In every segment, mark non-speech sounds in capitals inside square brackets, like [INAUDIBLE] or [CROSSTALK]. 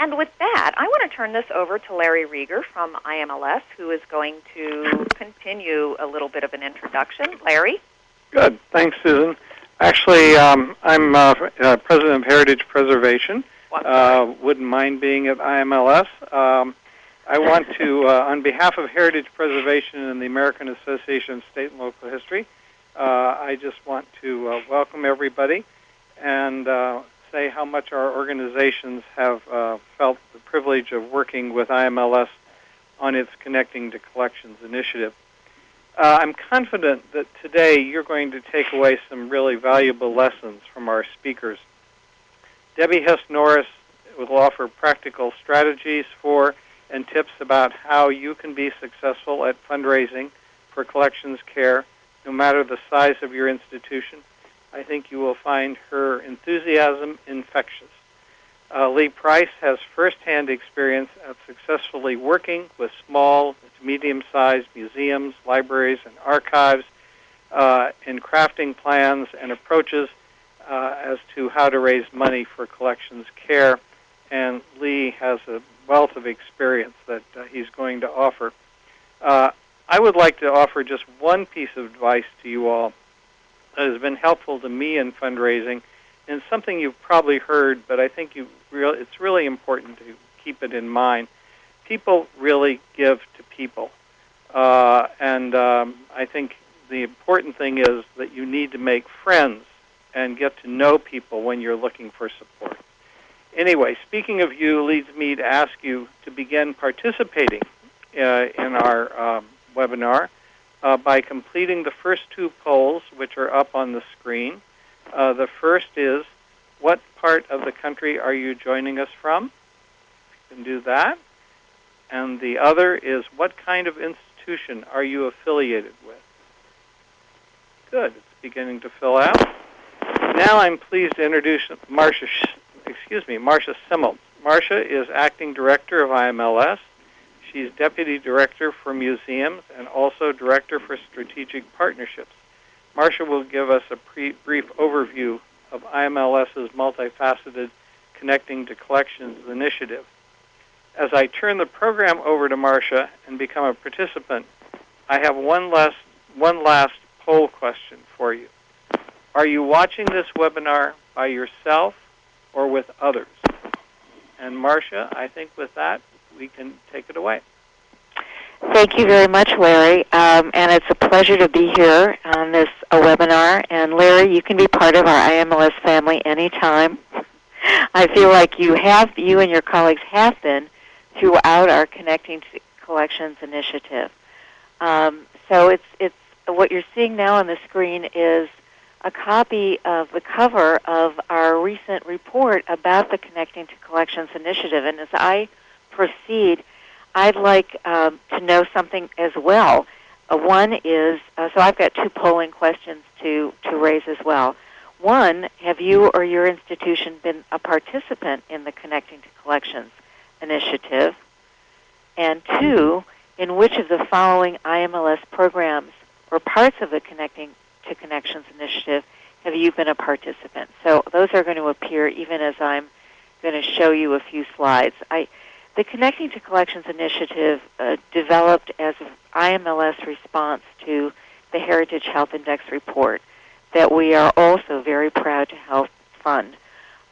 And with that, I want to turn this over to Larry Reger from IMLS, who is going to continue a little bit of an introduction. Larry? Good. Thanks, Susan. Actually, um, I'm uh, uh, president of Heritage Preservation. Uh, wouldn't mind being at IMLS. Um, I want to, uh, on behalf of Heritage Preservation and the American Association of State and Local History, uh, I just want to uh, welcome everybody and say how much our organizations have uh, felt the privilege of working with IMLS on its Connecting to Collections initiative. Uh, I'm confident that today you're going to take away some really valuable lessons from our speakers. Debbie Hess Norris will offer practical strategies for and tips about how you can be successful at fundraising for collections care, no matter the size of your institution I think you will find her enthusiasm infectious. Uh, Lee Price has firsthand experience at successfully working with small to medium-sized museums, libraries, and archives uh, in crafting plans and approaches uh, as to how to raise money for collections care. And Lee has a wealth of experience that uh, he's going to offer. Uh, I would like to offer just one piece of advice to you all has been helpful to me in fundraising, and something you've probably heard, but I think you it's really important to keep it in mind. People really give to people, uh, and um, I think the important thing is that you need to make friends and get to know people when you're looking for support. Anyway, speaking of you leads me to ask you to begin participating uh, in our um, webinar uh, by completing the first two polls, which are up on the screen. Uh, the first is, what part of the country are you joining us from? You can do that. And the other is, what kind of institution are you affiliated with? Good. It's beginning to fill out. Now I'm pleased to introduce Marsha, excuse me, Marsha Semmel. Marsha is acting director of IMLS. She's Deputy Director for Museums and also Director for Strategic Partnerships. Marsha will give us a pre- brief overview of IMLS's multifaceted Connecting to Collections initiative. As I turn the program over to Marsha and become a participant, I have one last, one last poll question for you. Are you watching this webinar by yourself or with others? And Marsha, I think with that, we can take it away. Thank you very much, Larry. Um, and it's a pleasure to be here on this webinar. And Larry, you can be part of our IMLS family anytime. [LAUGHS] I feel like you have, you and your colleagues have been throughout our Connecting to Collections initiative. Um, so it's it's what you're seeing now on the screen is a copy of the cover of our recent report about the Connecting to Collections initiative. And as I proceed, I'd like um, to know something as well. Uh, one is uh, so I've got two polling questions to to raise as well. One, have you or your institution been a participant in the Connecting to Collections initiative? And two, in which of the following IMLS programs or parts of the Connecting to Connections initiative have you been a participant? So those are going to appear even as I'm going to show you a few slides. I the Connecting to Collections initiative uh, developed as an IMLS response to the Heritage Health Index report that we are also very proud to help fund.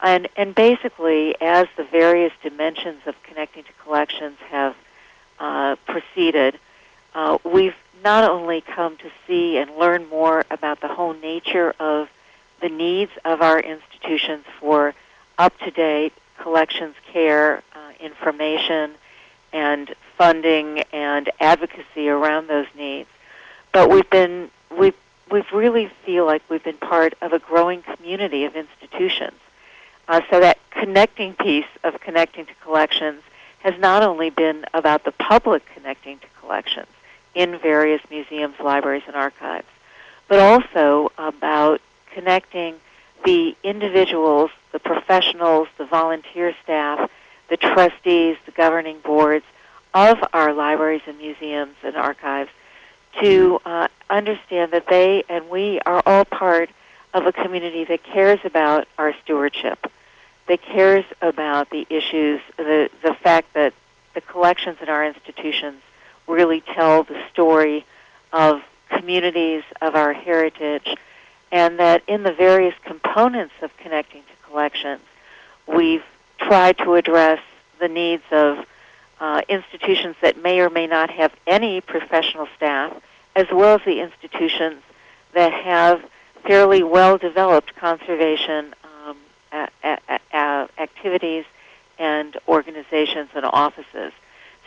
And, and basically, as the various dimensions of Connecting to Collections have uh, proceeded, uh, we've not only come to see and learn more about the whole nature of the needs of our institutions for up-to-date collections care information and funding and advocacy around those needs. But we've been we we really feel like we've been part of a growing community of institutions. Uh, so that connecting piece of connecting to collections has not only been about the public connecting to collections in various museums, libraries, and archives, but also about connecting the individuals, the professionals, the volunteer staff the trustees, the governing boards of our libraries and museums and archives to uh, understand that they and we are all part of a community that cares about our stewardship that cares about the issues, the, the fact that the collections in our institutions really tell the story of communities, of our heritage, and that in the various components of connecting to collections, we've tried to address the needs of uh, institutions that may or may not have any professional staff, as well as the institutions that have fairly well developed conservation um, a- a- a- activities and organizations and offices.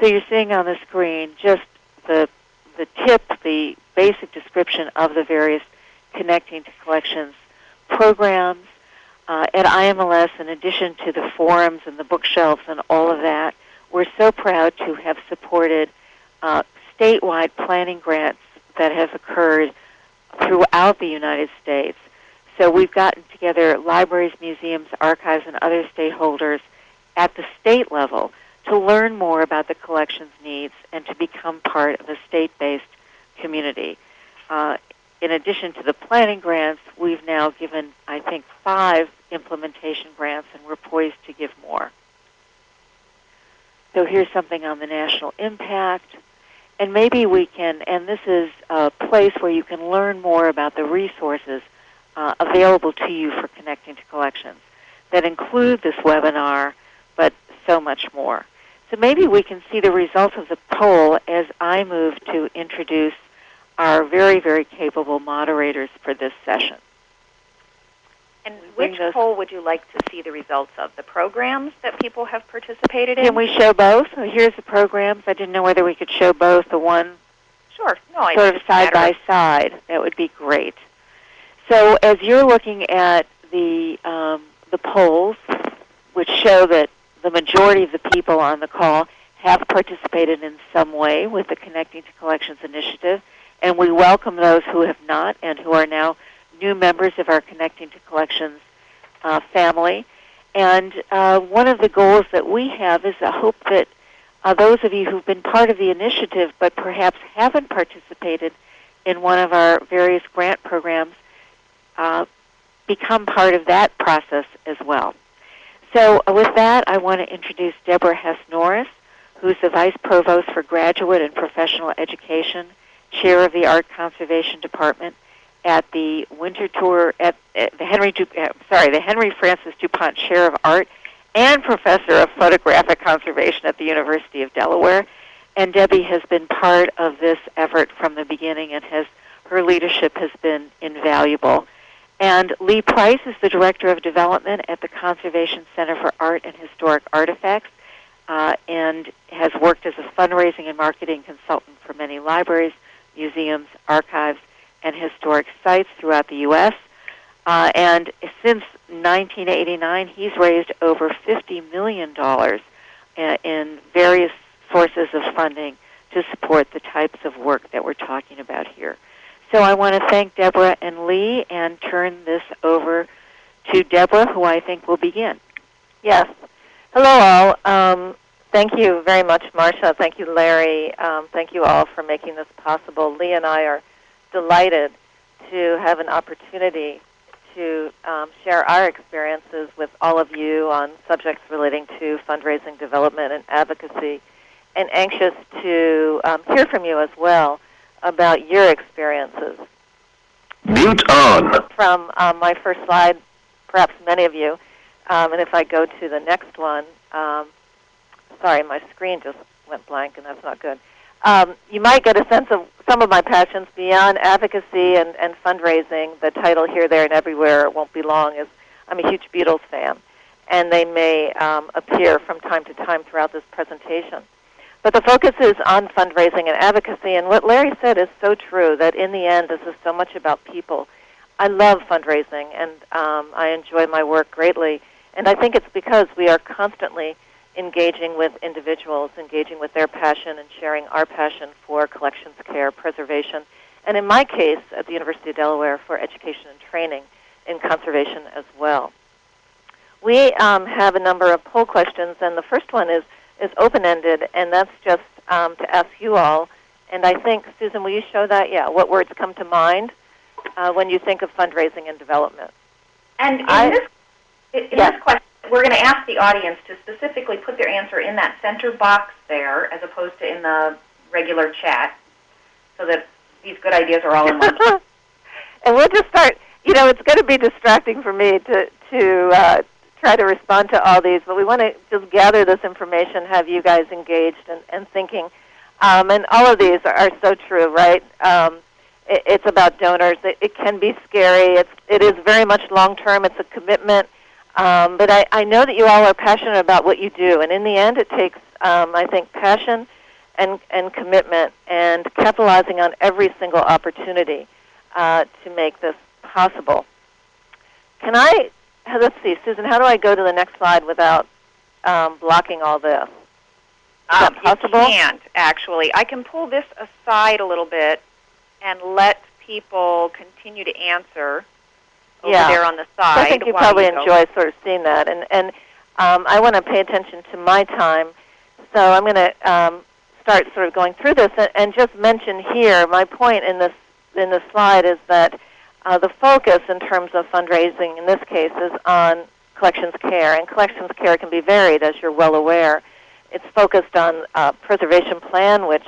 So you're seeing on the screen just the the tip, the basic description of the various connecting to collections programs uh, at IMLS. In addition to the forums and the bookshelves and all of that, we're so proud to have supported uh, statewide planning grants that have occurred throughout the United States. So we've gotten together libraries, museums, archives, and other stakeholders at the state level to learn more about the collection's needs and to become part of a state-based community. Uh, in addition to the planning grants, we've now given, I think, five implementation grants, and we're poised to give more. So here's something on the national impact. And maybe we can, and this is a place where you can learn more about the resources uh, available to you for connecting to collections that include this webinar, but so much more. So maybe we can see the results of the poll as I move to introduce our very, very capable moderators for this session. And which poll would you like to see the results of? The programs that people have participated in? Can we show both? Here's the programs. I didn't know whether we could show both, the one sure. No, sort of side by side. That would be great. So as you're looking at the um, the polls, which show that the majority of the people on the call have participated in some way with the Connecting to Collections initiative, and we welcome those who have not and who are now new members of our Connecting to Collections uh, family. And uh, one of the goals that we have is a hope that uh, those of you who've been part of the initiative but perhaps haven't participated in one of our various grant programs uh, become part of that process as well. So uh, with that, I want to introduce Deborah Hess Norris, who's the Vice Provost for Graduate and Professional Education, Chair of the Art Conservation Department, at the Winterthur at, at the Henry uh, sorry the Henry Francis du Pont Chair of Art and Professor of Photographic Conservation at the University of Delaware. And Debbie has been part of this effort from the beginning and has her leadership has been invaluable. And Lee Price is the Director of Development at the Conservation Center for Art and Historic Artifacts uh, and has worked as a fundraising and marketing consultant for many libraries, museums, archives, and historic sites throughout the U.S. Uh, and since 1989, he's raised over $50 million uh, in various sources of funding to support the types of work that we're talking about here. So I want to thank Deborah and Lee and turn this over to Deborah, who I think will begin. Yes. Hello, all. Um, thank you very much, Marsha. Thank you, Larry. Um, thank you all for making this possible. Lee and I are delighted to have an opportunity to um, share our experiences with all of you on subjects relating to fundraising, development, and advocacy, and anxious to um, hear from you as well about your experiences. Mute on. From um, my first slide, perhaps many of you, um, and if I go to the next one, um, sorry, my screen just went blank, and that's not good um, you might get a sense of some of my passions beyond advocacy and, and fundraising. The title Here, There, and Everywhere won't be long is I'm a huge Beatles fan, and they may um, appear from time to time throughout this presentation. But the focus is on fundraising and advocacy, and what Larry said is so true that in the end, this is so much about people. I love fundraising, and um, I enjoy my work greatly, and I think it's because we are constantly engaging with individuals, engaging with their passion, and sharing our passion for collections care, preservation, and in my case, at the University of Delaware, for education and training in conservation as well. We um, have a number of poll questions, and the first one is, is open-ended, and that's just um, to ask you all. And I think, Susan, will you show that? Yeah, what words come to mind uh, when you think of fundraising and development? And in I, this, in yes. this question, we're going to ask the audience to specifically put their answer in that center box there, as opposed to in the regular chat, so that these good ideas are all in one place. [LAUGHS] and we'll just start. You know, it's going to be distracting for me to to uh, try to respond to all these, but we want to just gather this information, have you guys engaged and, and thinking. Um, and all of these are, are so true, right? Um, it, it's about donors. It, it can be scary. It's it is very much long term. It's a commitment. Um, but I, I know that you all are passionate about what you do, and in the end, it takes, um, I think, passion and, and commitment and capitalizing on every single opportunity uh, to make this possible. Can I, let's see, Susan, how do I go to the next slide without um, blocking all this? Is Um, that possible? You can't actually. I can pull this aside a little bit and let people continue to answer over Yeah. there on the side. I think you probably go. enjoy sort of seeing that, and and um, I want to pay attention to my time, so I'm going to um, start sort of going through this and, and just mention here my point in this in this slide is that uh, the focus in terms of fundraising in this case is on collections care, and collections care can be varied, as you're well aware. It's focused on uh, preservation plan, which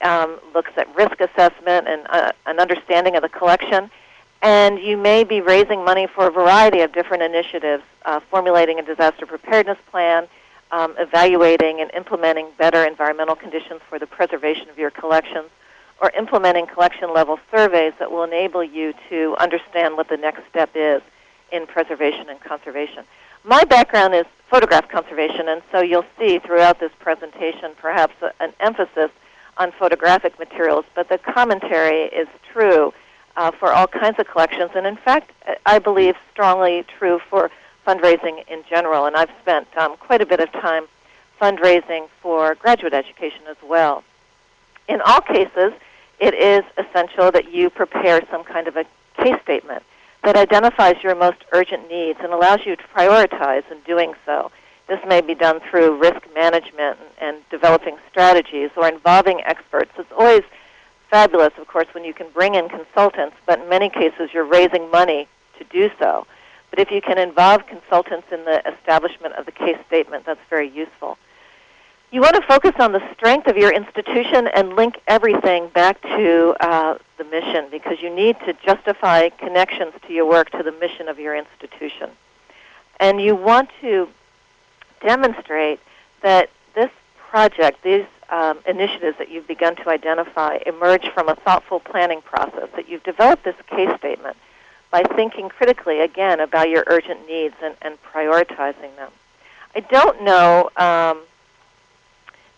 um, looks at risk assessment and uh, an understanding of the collection. And you may be raising money for a variety of different initiatives, uh, formulating a disaster preparedness plan, um, evaluating and implementing better environmental conditions for the preservation of your collections, or implementing collection level surveys that will enable you to understand what the next step is in preservation and conservation. My background is photograph conservation, and so you'll see throughout this presentation perhaps a, an emphasis on photographic materials, but the commentary is true uh, for all kinds of collections, and in fact, I believe strongly true for fundraising in general. And I've spent um, quite a bit of time fundraising for graduate education as well. In all cases, it is essential that you prepare some kind of a case statement that identifies your most urgent needs and allows you to prioritize in doing so. This may be done through risk management and, and developing strategies or involving experts. It's always fabulous, of course, when you can bring in consultants, but in many cases you're raising money to do so. But if you can involve consultants in the establishment of the case statement, that's very useful. You want to focus on the strength of your institution and link everything back to uh, the mission because you need to justify connections to your work to the mission of your institution. And you want to demonstrate that this project, these um, initiatives that you've begun to identify, emerge from a thoughtful planning process, that you've developed this case statement by thinking critically, again, about your urgent needs and, and prioritizing them. I don't know um,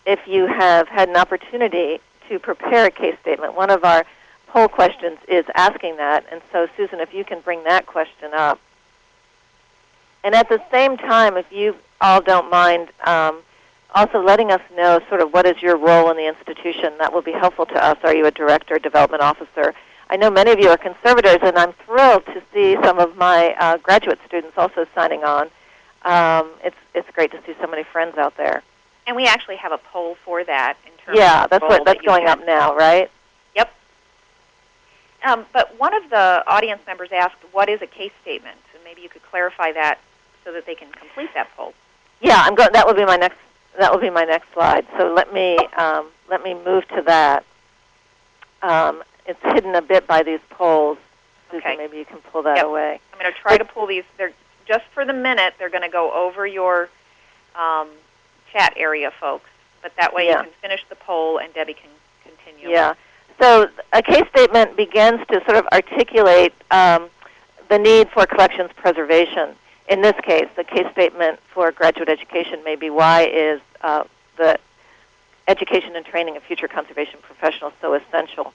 if you have had an opportunity to prepare a case statement. One of our poll questions is asking that, and so Susan, if you can bring that question up. And at the same time, if you all don't mind, um, also letting us know sort of what is your role in the institution. That will be helpful to us. Are you a director, development officer? I know many of you are conservators, and I'm thrilled to see some of my uh, graduate students also signing on. Um, it's it's great to see so many friends out there. And we actually have a poll for that in terms Yeah, of that's the what that's that going up now, right? Yep. Um, but one of the audience members asked, "What is a case statement?" And maybe you could clarify that so that they can complete that poll. Yeah, I'm going. That will be my next. That will be my next slide. So let me um, let me move to that. Um, it's hidden a bit by these polls. Susan, Okay. maybe you can pull that Yep. away. I'm going to try to pull these. They're just for the minute. They're going to go over your um, chat area, folks. But that way Yeah. you can finish the poll and Debbie can continue. Yeah. So a case statement begins to sort of articulate um, the need for collections preservation. In this case, the case statement for graduate education may be why is uh, the education and training of future conservation professionals so essential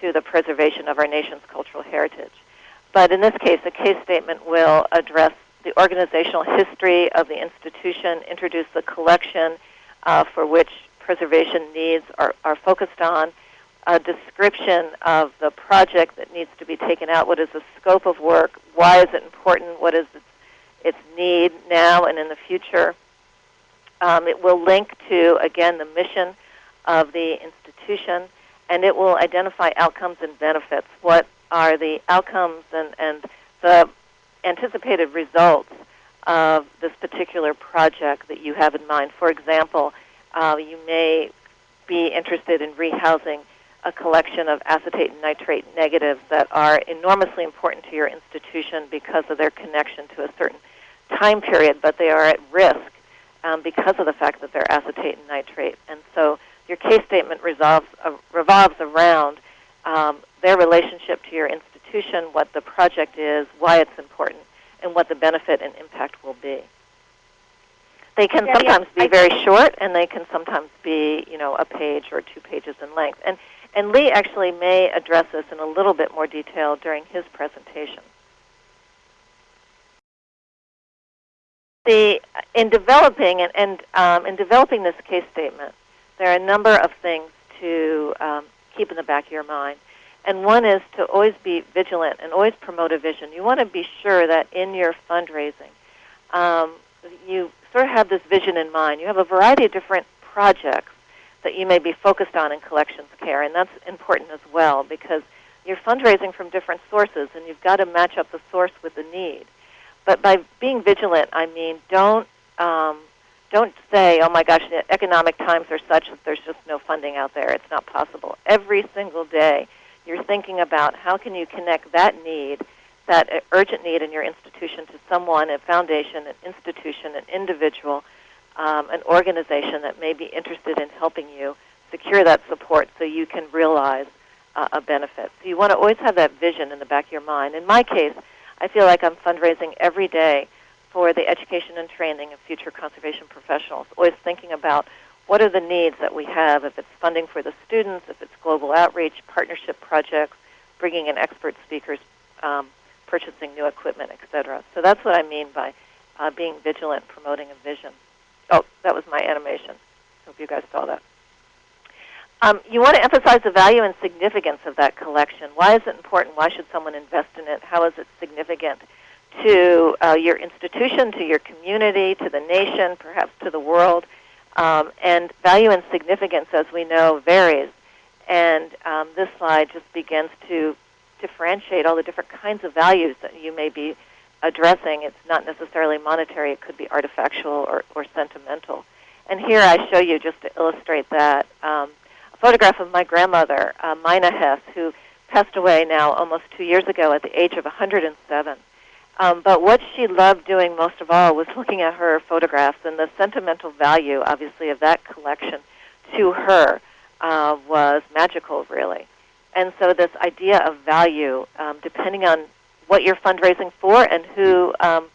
to the preservation of our nation's cultural heritage. But in this case, the case statement will address the organizational history of the institution, introduce the collection uh, for which preservation needs are, are focused on, a description of the project that needs to be taken out, what is the scope of work, why is it important, what is its, its need now and in the future. Um, it will link to, again, the mission of the institution, and it will identify outcomes and benefits. What are the outcomes and, and the anticipated results of this particular project that you have in mind. For example, uh, you may be interested in rehousing a collection of acetate and nitrate negatives that are enormously important to your institution because of their connection to a certain time period, but they are at risk um, because of the fact that they're acetate and nitrate. And so your case statement resolves, uh, revolves around um, their relationship to your institution, what the project is, why it's important, and what the benefit and impact will be. They can Yeah, yeah, sometimes be I- very short, and they can sometimes be, you know, a page or two pages in length. And and Lee actually may address this in a little bit more detail during his presentation. The in developing and, and um, in developing this case statement, there are a number of things to um, keep in the back of your mind. And one is to always be vigilant and always promote a vision. You want to be sure that in your fundraising, um, you sort of have this vision in mind. You have a variety of different projects that you may be focused on in collections care, and that's important as well because you're fundraising from different sources, and you've got to match up the source with the need. But by being vigilant, I mean don't um, don't say, "Oh my gosh, economic times are such that there's just no funding out there. It's not possible." Every single day, you're thinking about how can you connect that need, that urgent need in your institution, to someone, a foundation, an institution, an individual, um, an organization that may be interested in helping you secure that support, so you can realize uh, a benefit. So you want to always have that vision in the back of your mind. In my case, I feel like I'm fundraising every day for the education and training of future conservation professionals, always thinking about what are the needs that we have, if it's funding for the students, if it's global outreach, partnership projects, bringing in expert speakers, um, purchasing new equipment, etc. So that's what I mean by uh, being vigilant, promoting a vision. Oh, that was my animation. Hope you guys saw that. Um, you want to emphasize the value and significance of that collection. Why is it important? Why should someone invest in it? How is it significant to uh, your institution, to your community, to the nation, perhaps to the world? Um, and value and significance, as we know, varies. And um, this slide just begins to differentiate all the different kinds of values that you may be addressing. It's not necessarily monetary, it could be artifactual or, or sentimental. And here I show you, just to illustrate that, um, photograph of my grandmother, uh, Mina Hess, who passed away now almost two years ago at the age of 107. Um, but what she loved doing most of all was looking at her photographs and the sentimental value, obviously, of that collection to her uh, was magical, really. And so this idea of value, um, depending on what you're fundraising for and who um,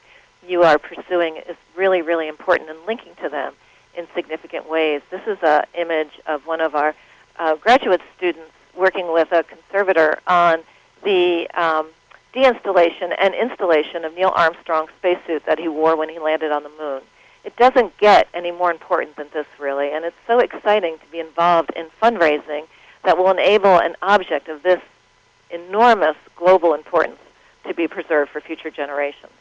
you are pursuing, is really, really important and linking to them in significant ways. This is an image of one of our uh, graduate students working with a conservator on the um, deinstallation and installation of Neil Armstrong's spacesuit that he wore when he landed on the moon. It doesn't get any more important than this, really, and it's so exciting to be involved in fundraising that will enable an object of this enormous global importance to be preserved for future generations.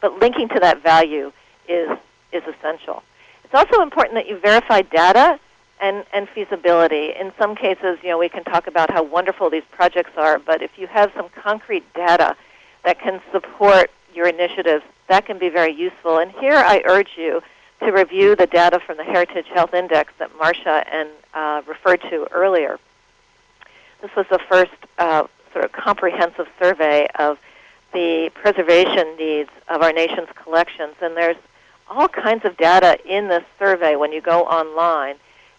But linking to that value is, is essential. It's also important that you verify data and, and feasibility. In some cases, you know, we can talk about how wonderful these projects are, but if you have some concrete data that can support your initiatives, that can be very useful. And here I urge you to review the data from the Heritage Health Index that Marsha and uh, referred to earlier. This was the first uh, sort of comprehensive survey of the preservation needs of our nation's collections, and there's all kinds of data in this survey when you go online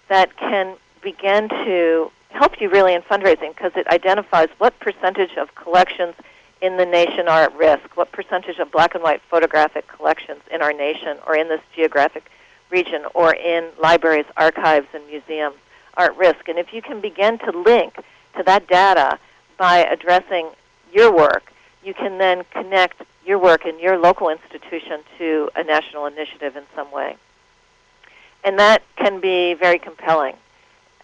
that can begin to help you really in fundraising because it identifies what percentage of collections in the nation are at risk, what percentage of black and white photographic collections in our nation or in this geographic region or in libraries, archives, and museums are at risk. And if you can begin to link to that data by addressing your work, you can then connect your work in your local institution to a national initiative in some way. And that can be very compelling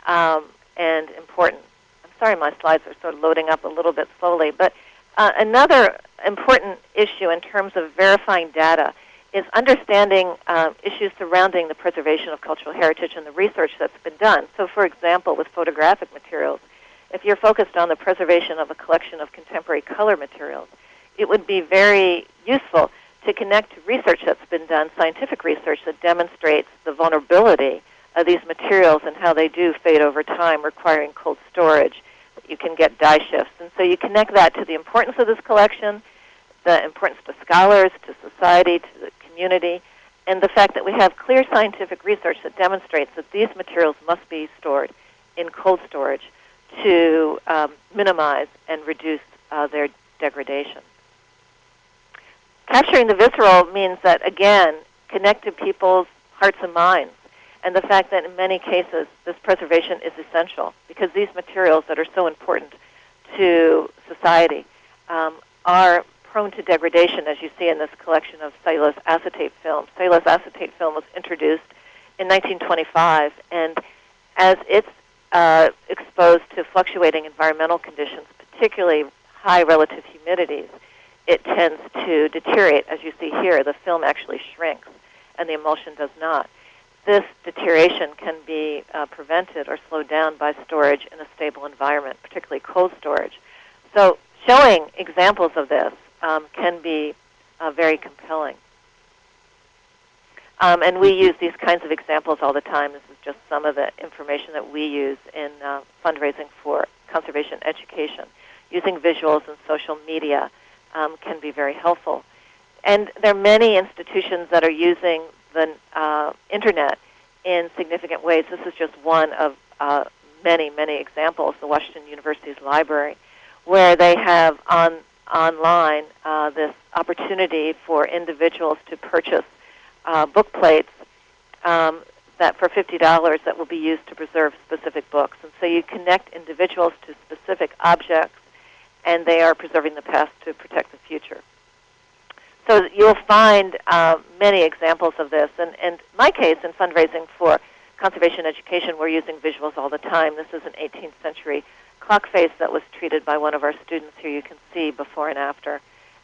um, and important. I'm sorry my slides are sort of loading up a little bit slowly, but uh, another important issue in terms of verifying data is understanding uh, issues surrounding the preservation of cultural heritage and the research that's been done. So, for example, with photographic materials, if you're focused on the preservation of a collection of contemporary color materials, it would be very useful to connect to research that's been done, scientific research that demonstrates the vulnerability of these materials and how they do fade over time, requiring cold storage. You can get dye shifts. And so you connect that to the importance of this collection, the importance to scholars, to society, to the community, and the fact that we have clear scientific research that demonstrates that these materials must be stored in cold storage to um, minimize and reduce uh, their degradation. Capturing the visceral means that, again, connect to people's hearts and minds, and the fact that in many cases this preservation is essential because these materials that are so important to society um, are prone to degradation, as you see in this collection of cellulose acetate film. Cellulose acetate film was introduced in 1925, and as it's uh, exposed to fluctuating environmental conditions, particularly high relative humidities, it tends to deteriorate. As you see here, the film actually shrinks and the emulsion does not. This deterioration can be uh, prevented or slowed down by storage in a stable environment, particularly cold storage. So showing examples of this um, can be uh, very compelling. Um, and we use these kinds of examples all the time. This is just some of the information that we use in uh, fundraising for conservation education. Using visuals and social media um, can be very helpful. And there are many institutions that are using the uh, internet in significant ways. This is just one of uh, many, many examples. The Washington University's library, where they have on online uh, this opportunity for individuals to purchase uh, book plates um, that for fifty dollars that will be used to preserve specific books. And so you connect individuals to specific objects, and they are preserving the past to protect the future. So you'll find uh, many examples of this. And in my case, in fundraising for conservation education, we're using visuals all the time. This is an 18th century clock face that was treated by one of our students here. You can see before and after.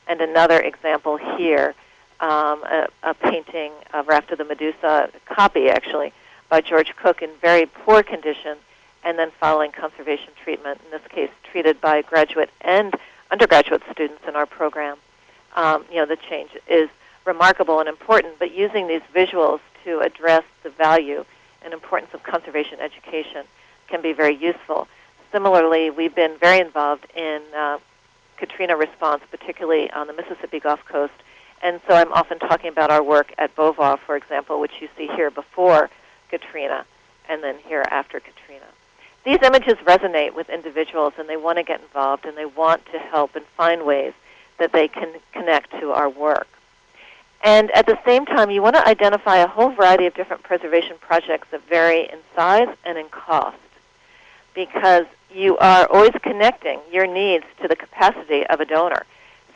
And another example here um, a, a, painting of Raft of the Medusa, a copy actually, by George Cook in very poor condition, and then following conservation treatment, in this case treated by graduate and undergraduate students in our program. Um, you know, the change is remarkable and important, but using these visuals to address the value and importance of conservation education can be very useful. Similarly, we've been very involved in uh, Katrina response, particularly on the Mississippi Gulf Coast, and so I'm often talking about our work at Beauvoir, for example, which you see here before Katrina and then here after Katrina. These images resonate with individuals and they want to get involved and they want to help and find ways that they can connect to our work. And at the same time, you want to identify a whole variety of different preservation projects that vary in size and in cost because you are always connecting your needs to the capacity of a donor.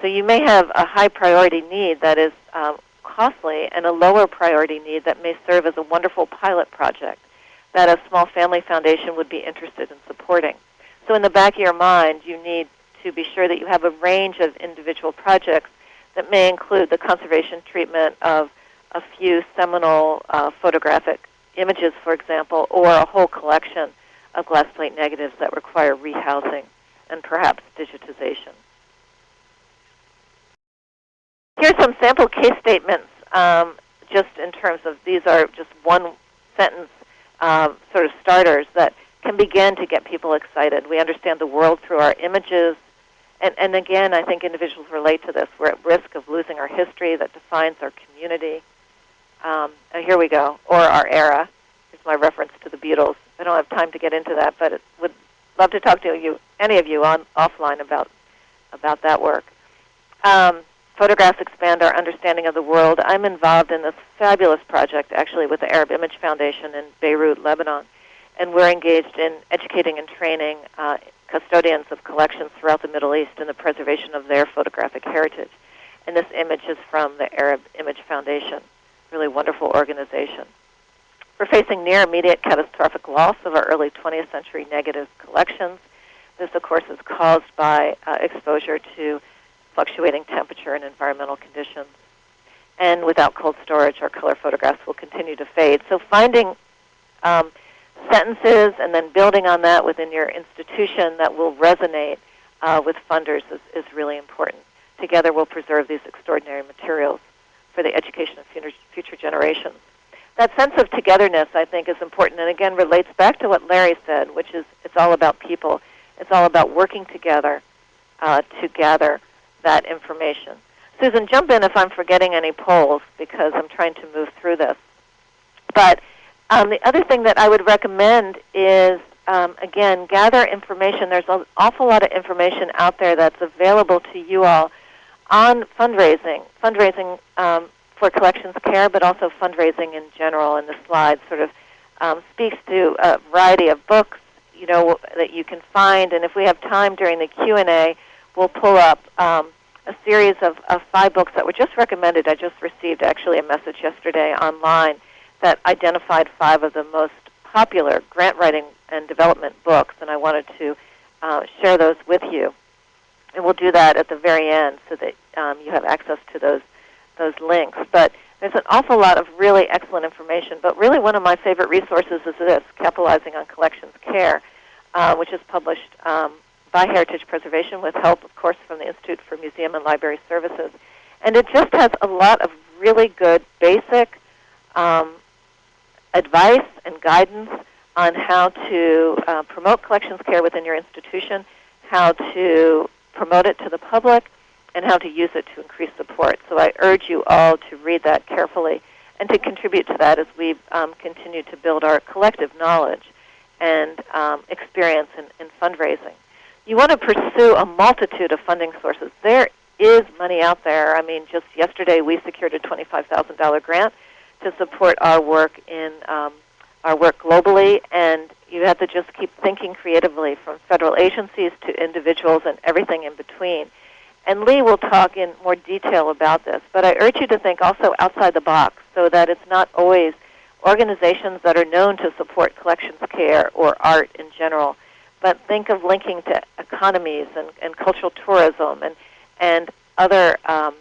So you may have a high priority need that is um, costly and a lower priority need that may serve as a wonderful pilot project that a small family foundation would be interested in supporting. So in the back of your mind, you need to be sure that you have a range of individual projects that may include the conservation treatment of a few seminal uh, photographic images, for example, or a whole collection of glass plate negatives that require rehousing and perhaps digitization. Here's some sample case statements, um, just in terms of these are just one sentence uh, sort of starters that can begin to get people excited. We understand the world through our images. And, and again, I think individuals relate to this. We're at risk of losing our history that defines our community. Um, here we go, or our era. Here's my reference to the Beatles. I don't have time to get into that, but would love to talk to you, any of you, on offline about about that work. Um, Photographs expand our understanding of the world. I'm involved in this fabulous project, actually, with the Arab Image Foundation in Beirut, Lebanon, and we're engaged in educating and training uh, custodians of collections throughout the Middle East in the preservation of their photographic heritage. And this image is from the Arab Image Foundation, really wonderful organization. We're facing near immediate catastrophic loss of our early 20th century negative collections. This, of course, is caused by uh, exposure to fluctuating temperature and environmental conditions. And without cold storage, our color photographs will continue to fade. So finding um, sentences and then building on that within your institution that will resonate uh, with funders is, is really important. Together we'll preserve these extraordinary materials for the education of future, future generations. That sense of togetherness, I think, is important, and again relates back to what Larry said, which is it's all about people. It's all about working together uh, to gather that information. Susan, jump in if I'm forgetting any polls because I'm trying to move through this. But um, the other thing that I would recommend is, um, again, gather information. There's an awful lot of information out there that's available to you all on fundraising, fundraising um, for collections care, but also fundraising in general. And the slide sort of um, speaks to a variety of books, you know, that you can find. And if we have time during the Q and A, we'll pull up um, a series of, of five books that were just recommended. I just received actually a message yesterday online that identified five of the most popular grant writing and development books, and I wanted to uh, share those with you. And we'll do that at the very end so that um, you have access to those those links. But there's an awful lot of really excellent information. But really, one of my favorite resources is this: Capitalizing on Collections Care, uh, which is published um, by Heritage Preservation with help, of course, from the Institute for Museum and Library Services. And it just has a lot of really good basic um, advice and guidance on how to uh, promote collections care within your institution, how to promote it to the public, and how to use it to increase support. So I urge you all to read that carefully and to contribute to that as we um, continue to build our collective knowledge and um, experience in, in fundraising. You want to pursue a multitude of funding sources. There is money out there. I mean, just yesterday we secured a $25,000 grant to support our work in um, our work globally, and you have to just keep thinking creatively from federal agencies to individuals and everything in between. And Lee will talk in more detail about this, but I urge you to think also outside the box so that it's not always organizations that are known to support collections care or art in general, but think of linking to economies and, and cultural tourism and, and other um,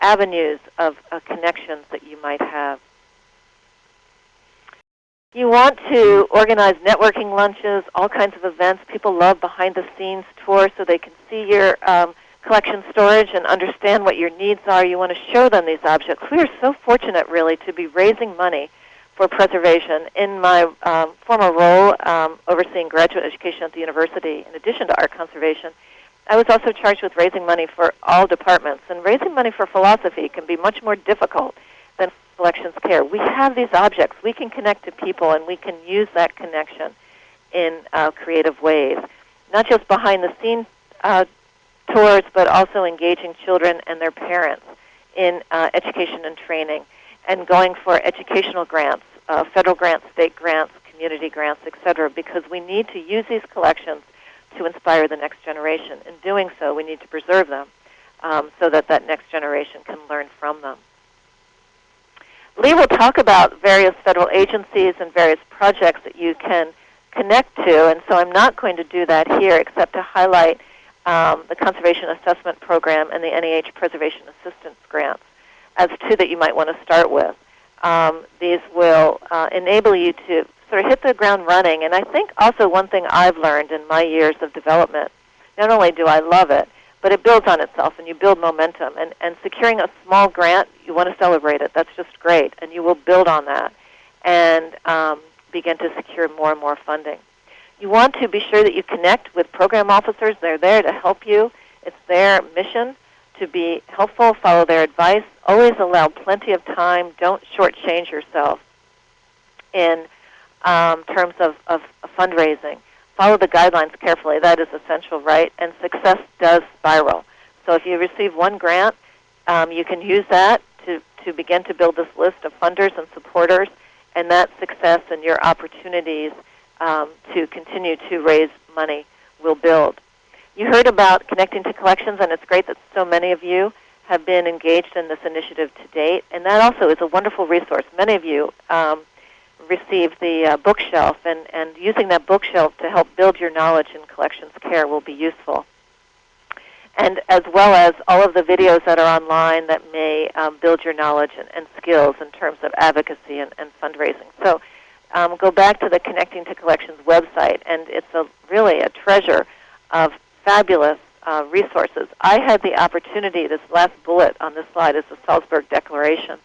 avenues of uh, connections that you might have. You want to organize networking lunches, all kinds of events. People love behind-the-scenes tours so they can see your um, collection storage and understand what your needs are. You want to show them these objects. We are so fortunate, really, to be raising money for preservation. In my um, former role um, overseeing graduate education at the university, in addition to art conservation, I was also charged with raising money for all departments. And raising money for philosophy can be much more difficult than collections care. We have these objects. We can connect to people, and we can use that connection in uh, creative ways. Not just behind the scenes uh, tours, but also engaging children and their parents in uh, education and training and going for educational grants, uh, federal grants, state grants, community grants, etc., because we need to use these collections to inspire the next generation. In doing so, we need to preserve them um, so that that next generation can learn from them. Lee will talk about various federal agencies and various projects that you can connect to, and so I'm not going to do that here except to highlight um, the Conservation Assessment Program and the NEH Preservation Assistance Grants as two that you might want to start with. Um, these will uh, enable you to sort of hit the ground running. And I think also one thing I've learned in my years of development, not only do I love it, but it builds on itself and you build momentum. And, and securing a small grant, you want to celebrate it. That's just great. And you will build on that and um, begin to secure more and more funding. You want to be sure that you connect with program officers. They're there to help you. It's their mission to be helpful, follow their advice. Always allow plenty of time. Don't shortchange yourself in um, terms of, of fundraising. Follow the guidelines carefully. That is essential, right? And success does spiral. So if you receive one grant, um, you can use that to, to begin to build this list of funders and supporters, and that success and your opportunities um, to continue to raise money will build. You heard about connecting to collections, and it's great that so many of you have been engaged in this initiative to date. And that also is a wonderful resource. Many of you um, received the uh, bookshelf, and, and using that bookshelf to help build your knowledge in collections care will be useful. And as well as all of the videos that are online that may um, build your knowledge and, and, skills in terms of advocacy and, and fundraising. So um, go back to the Connecting to Collections website, and it's a, really a treasure of fabulous uh, resources. I had the opportunity, this last bullet on this slide is the Salzburg Declaration.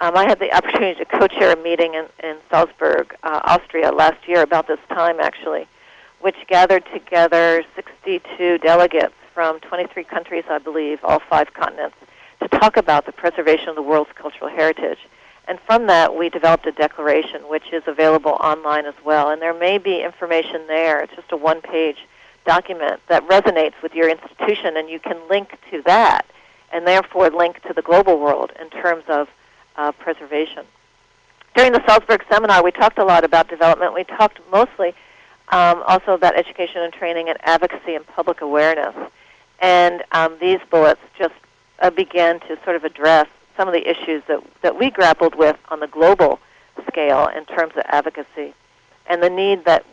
Um, I had the [LAUGHS] opportunity to co-chair a meeting in, in Salzburg, uh, Austria last year, about this time actually, which gathered together 62 delegates from 23 countries, I believe, all five continents, to talk about the preservation of the world's cultural heritage. And from that, we developed a declaration, which is available online as well. And there may be information there. It's just a one-page document that resonates with your institution, and you can link to that, and therefore link to the global world in terms of uh, preservation. During the Salzburg seminar, we talked a lot about development. We talked mostly um, also about education and training and advocacy and public awareness. And um, these bullets just uh, began to sort of address some of the issues that, that we grappled with on the global scale in terms of advocacy and the need that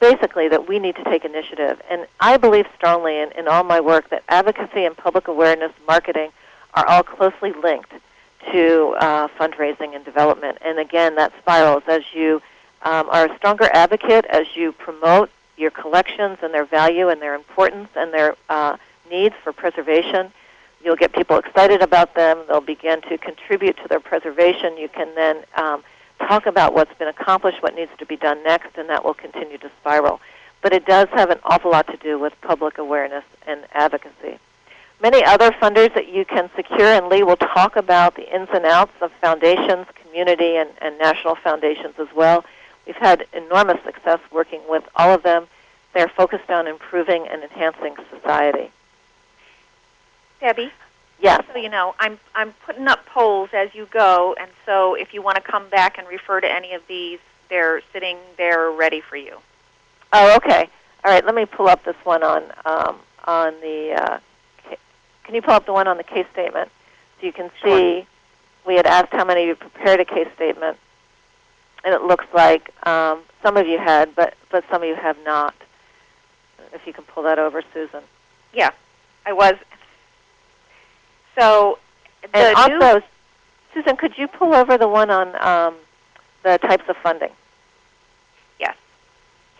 basically that we need to take initiative. And I believe strongly in, in all my work that advocacy and public awareness marketing are all closely linked to uh, fundraising and development. And again, that spirals as you um, are a stronger advocate, as you promote your collections and their value and their importance and their uh, needs for preservation. You'll get people excited about them. They'll begin to contribute to their preservation. You can then um, talk about what's been accomplished, what needs to be done next, and that will continue to spiral. But it does have an awful lot to do with public awareness and advocacy. Many other funders that you can secure, and Lee will talk about the ins and outs of foundations, community, and, and national foundations as well. We've had enormous success working with all of them. They're focused on improving and enhancing society. Debbie? Yes. So you know, I'm I'm putting up polls as you go, and so if you want to come back and refer to any of these, they're sitting there ready for you. Oh, okay. All right. Let me pull up this one on um, on the. Uh, can you pull up the one on the case statement so you can see? Sure. We had asked how many of you prepared a case statement, and it looks like um, some of you had, but but some of you have not. If you can pull that over, Susan. Yeah, I was. So the And new also, Susan, could you pull over the one on um, the types of funding? Yes.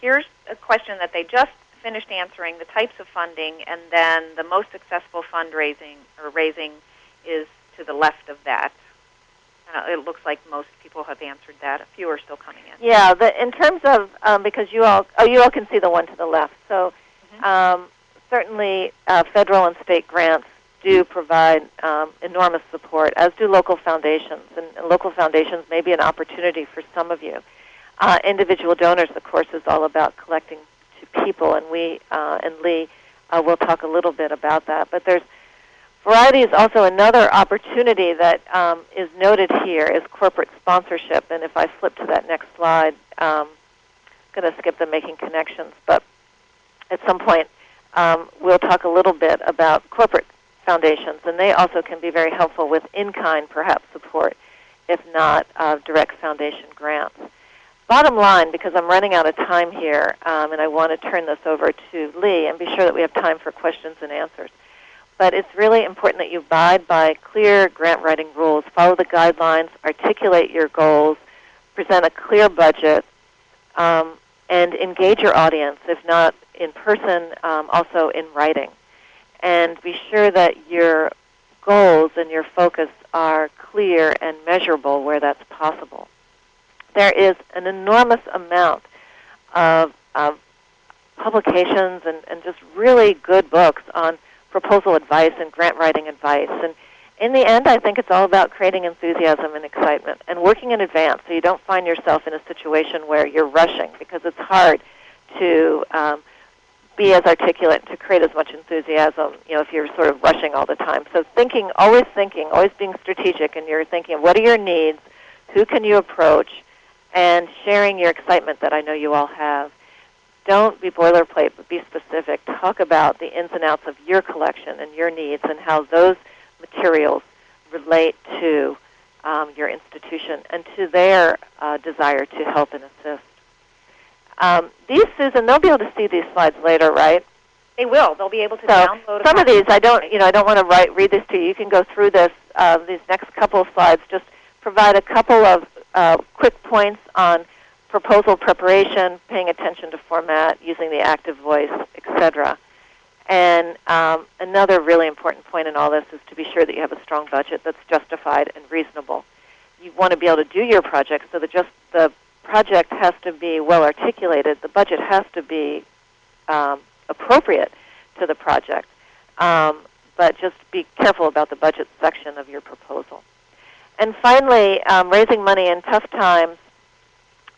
Here's a question that they just finished answering: the types of funding, and then the most successful fundraising or raising is to the left of that. Uh, it looks like most people have answered that. A few are still coming in. Yeah, the, in terms of um, because you all oh you all can see the one to the left. So Mhm. um, certainly uh, federal and state grants do provide um, enormous support, as do local foundations, and, and local foundations may be an opportunity for some of you. Uh, individual donors, of course, is all about collecting to people, and we uh, and Lee uh, will talk a little bit about that. But there's Variety is also another opportunity that um, is noted here is corporate sponsorship. And if I flip to that next slide, um, I'm going to skip the making connections, but at some point um, we'll talk a little bit about corporate foundations, and they also can be very helpful with in-kind, perhaps, support, if not uh, direct foundation grants. Bottom line, because I'm running out of time here, um, and I want to turn this over to Lee and be sure that we have time for questions and answers but it's really important that you abide by clear grant writing rules, follow the guidelines, articulate your goals, present a clear budget, um, and engage your audience, if not in person, um, also in writing. And be sure that your goals and your focus are clear and measurable where that's possible. There is an enormous amount of, of publications and, and just really good books on proposal advice and grant writing advice. And in the end, I think it's all about creating enthusiasm and excitement and working in advance so you don't find yourself in a situation where you're rushing because it's hard to um, be as articulate to create as much enthusiasm, you know, if you're sort of rushing all the time. So thinking, always thinking, always being strategic, and you're thinking, what are your needs? Who can you approach? And sharing your excitement that I know you all have don't be boilerplate, but be specific. Talk about the ins and outs of your collection and your needs and how those materials relate to um, your institution and to their uh, desire to help and assist. Um, these, Susan, they'll be able to see these slides later, right? They will. They'll be able to So download. some of these, I don't, you know, I don't want to write, read this to you. You can go through this. Uh, these next couple of slides just provide a couple of uh, quick points on proposal preparation, paying attention to format, using the active voice, etc. And um, another really important point in all this is to be sure that you have a strong budget that's justified and reasonable. You want to be able to do your project so that just the project has to be well articulated. The budget has to be um, appropriate to the project. Um, but just be careful about the budget section of your proposal. And finally, um, raising money in tough times.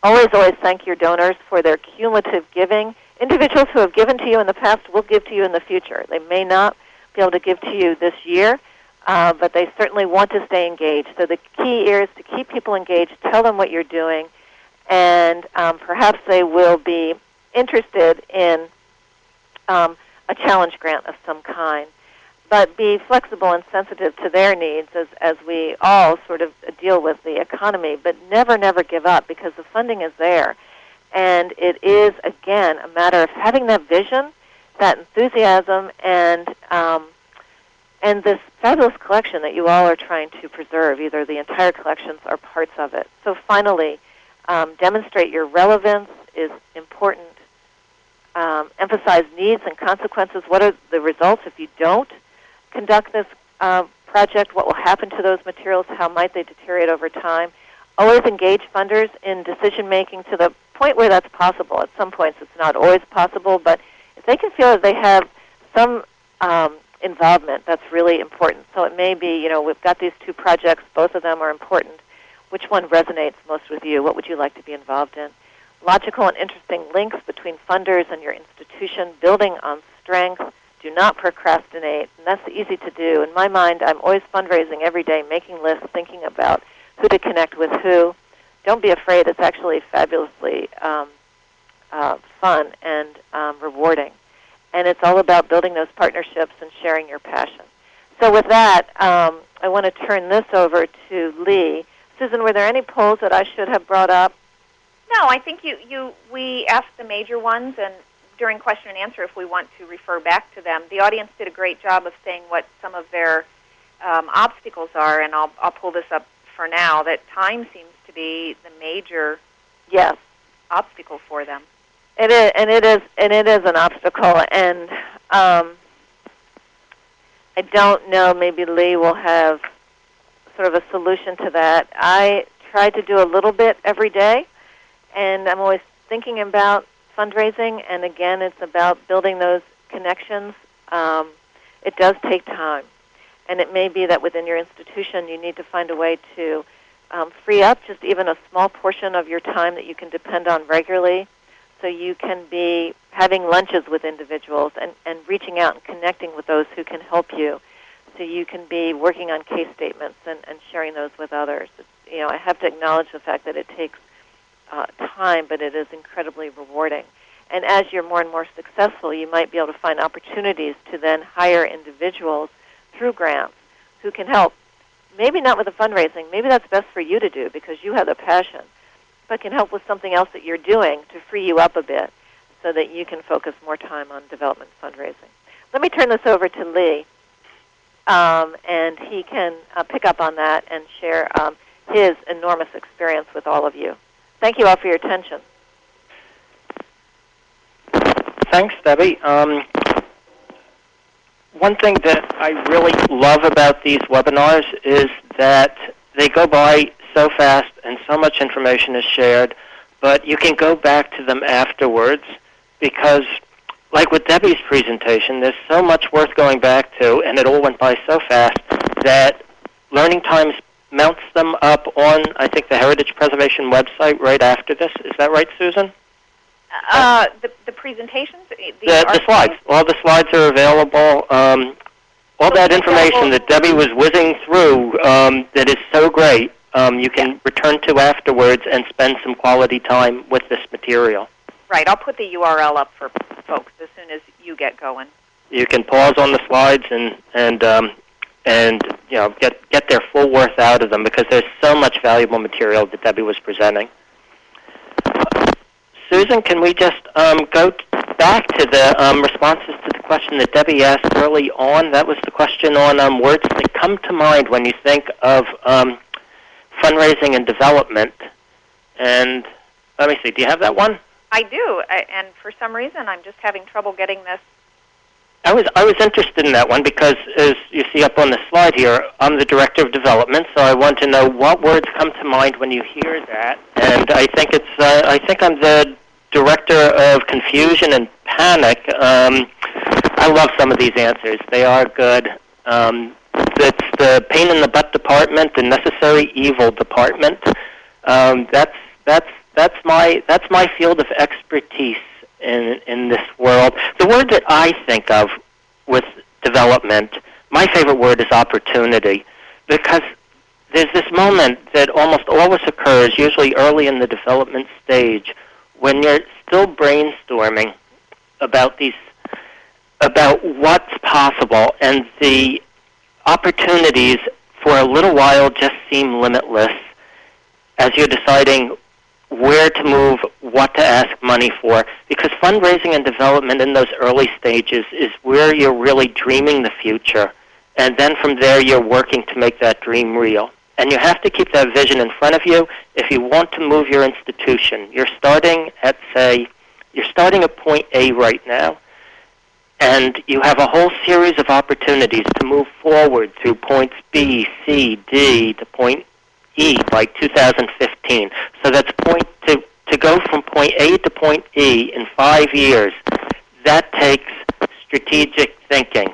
Always, always thank your donors for their cumulative giving. Individuals who have given to you in the past will give to you in the future. They may not be able to give to you this year, uh, but they certainly want to stay engaged. So the key is to keep people engaged, tell them what you're doing, and um, perhaps they will be interested in um, a challenge grant of some kind but be flexible and sensitive to their needs as, as we all sort of deal with the economy, but never, never give up because the funding is there. And it is, again, a matter of having that vision, that enthusiasm, and, um, and this fabulous collection that you all are trying to preserve, either the entire collections or parts of it. So finally, um, demonstrate your relevance is important. Um, emphasize needs and consequences. What are the results if you don't? conduct this uh, project, what will happen to those materials, how might they deteriorate over time. Always engage funders in decision making to the point where that's possible. At some points, it's not always possible, but if they can feel that they have some um, involvement, that's really important. So it may be, you know, we've got these two projects, both of them are important. Which one resonates most with you? What would you like to be involved in? Logical and interesting links between funders and your institution, building on strength, do not procrastinate, and that's easy to do. In my mind, I'm always fundraising every day, making lists, thinking about who to connect with who. Don't be afraid. It's actually fabulously um, uh, fun and um, rewarding. And it's all about building those partnerships and sharing your passion. So with that, um, I want to turn this over to Lee. Susan, were there any polls that I should have brought up? No, I think you, you we asked the major ones, and during question and answer if we want to refer back to them. The audience did a great job of saying what some of their um, obstacles are, and I'll, I'll pull this up for now. That time seems to be the major yes obstacle for them. It is, and it is, and it is an obstacle. And um, I don't know. Maybe Lee will have sort of a solution to that. I try to do a little bit every day, and I'm always thinking about fundraising, and again, it's about building those connections. Um, it does take time, and it may be that within your institution you need to find a way to um, free up just even a small portion of your time that you can depend on regularly, so you can be having lunches with individuals and, and reaching out and connecting with those who can help you. So you can be working on case statements and, and sharing those with others. It's, you know, I have to acknowledge the fact that it takes uh, time, but it is incredibly rewarding. And as you're more and more successful, you might be able to find opportunities to then hire individuals through grants who can help. Maybe not with the fundraising. Maybe that's best for you to do because you have the passion, but can help with something else that you're doing to free you up a bit so that you can focus more time on development fundraising. Let me turn this over to Lee, um, and he can uh, pick up on that and share um, his enormous experience with all of you. Thank you all for your attention. Thanks, Debbie. Um, one thing that I really love about these webinars is that they go by so fast and so much information is shared, but you can go back to them afterwards because, like with Debbie's presentation, there's so much worth going back to, and it all went by so fast that learning times mounts them up on, I think, the Heritage Preservation website right after this. Is that right, Susan? Uh, the, the presentations? The, the, the slides. All the slides are available. Um, all that information that Debbie was whizzing through um, that is so great, um, you can yeah. return to afterwards and spend some quality time with this material. Right. I'll put the URL up for folks as soon as you get going. You can pause on the slides and, and um, and you know get get their full worth out of them because there's so much valuable material that Debbie was presenting. Susan, can we just um, go back to the um, responses to the question that Debbie asked early on? That was the question on um, words that come to mind when you think of um, fundraising and development. And let me see, do you have that one? I do, I, and for some reason I'm just having trouble getting this I was I was interested in that one because, as you see up on the slide here, I'm the director of development, so I want to know what words come to mind when you hear that. And I think it's uh, I think I'm the director of confusion and panic. Um, I love some of these answers; they are good. Um, it's the pain in the butt department, the necessary evil department. Um, that's that's that's my that's my field of expertise in in this world. The word that I think of with development, my favorite word is opportunity, because there's this moment that almost always occurs, usually early in the development stage, when you're still brainstorming about these about what's possible and the opportunities for a little while just seem limitless as you're deciding where to move, what to ask money for, because fundraising and development in those early stages is where you're really dreaming the future. And then from there, you're working to make that dream real. And you have to keep that vision in front of you if you want to move your institution. You're starting at, say, you're starting at point A right now, and you have a whole series of opportunities to move forward through points B, C, D to point E by 2015. So that's point to to go from point A to point E in five years. That takes strategic thinking.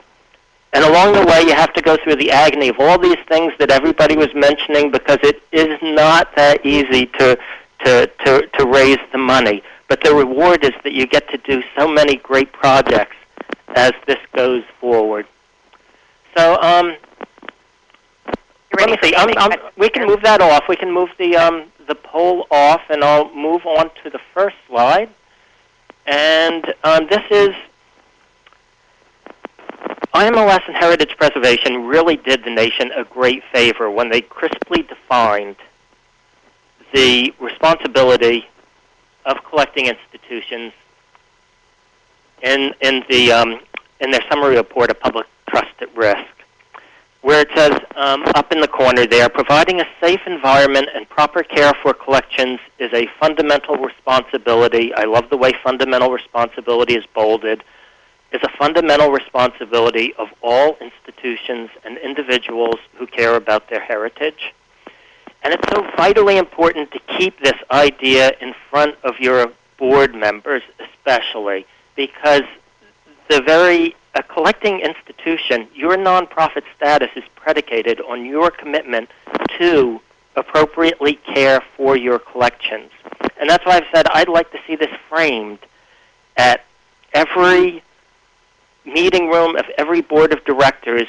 And along the way, you have to go through the agony of all these things that everybody was mentioning because it is not that easy to, to, to, to raise the money. But the reward is that you get to do so many great projects as this goes forward. So um, let me see. We can move that off. We can move the um, the poll off, and I'll move on to the first slide. And um, this is IMLS and Heritage Preservation really did the nation a great favor when they crisply defined the responsibility of collecting institutions in in the um, in their summary report of public trust at risk where it says um, up in the corner there, providing a safe environment and proper care for collections is a fundamental responsibility. I love the way fundamental responsibility is bolded. Is a fundamental responsibility of all institutions and individuals who care about their heritage. And it's so vitally important to keep this idea in front of your board members, especially because the very a collecting institution, your nonprofit status is predicated on your commitment to appropriately care for your collections. And that's why I've said I'd like to see this framed at every meeting room of every board of directors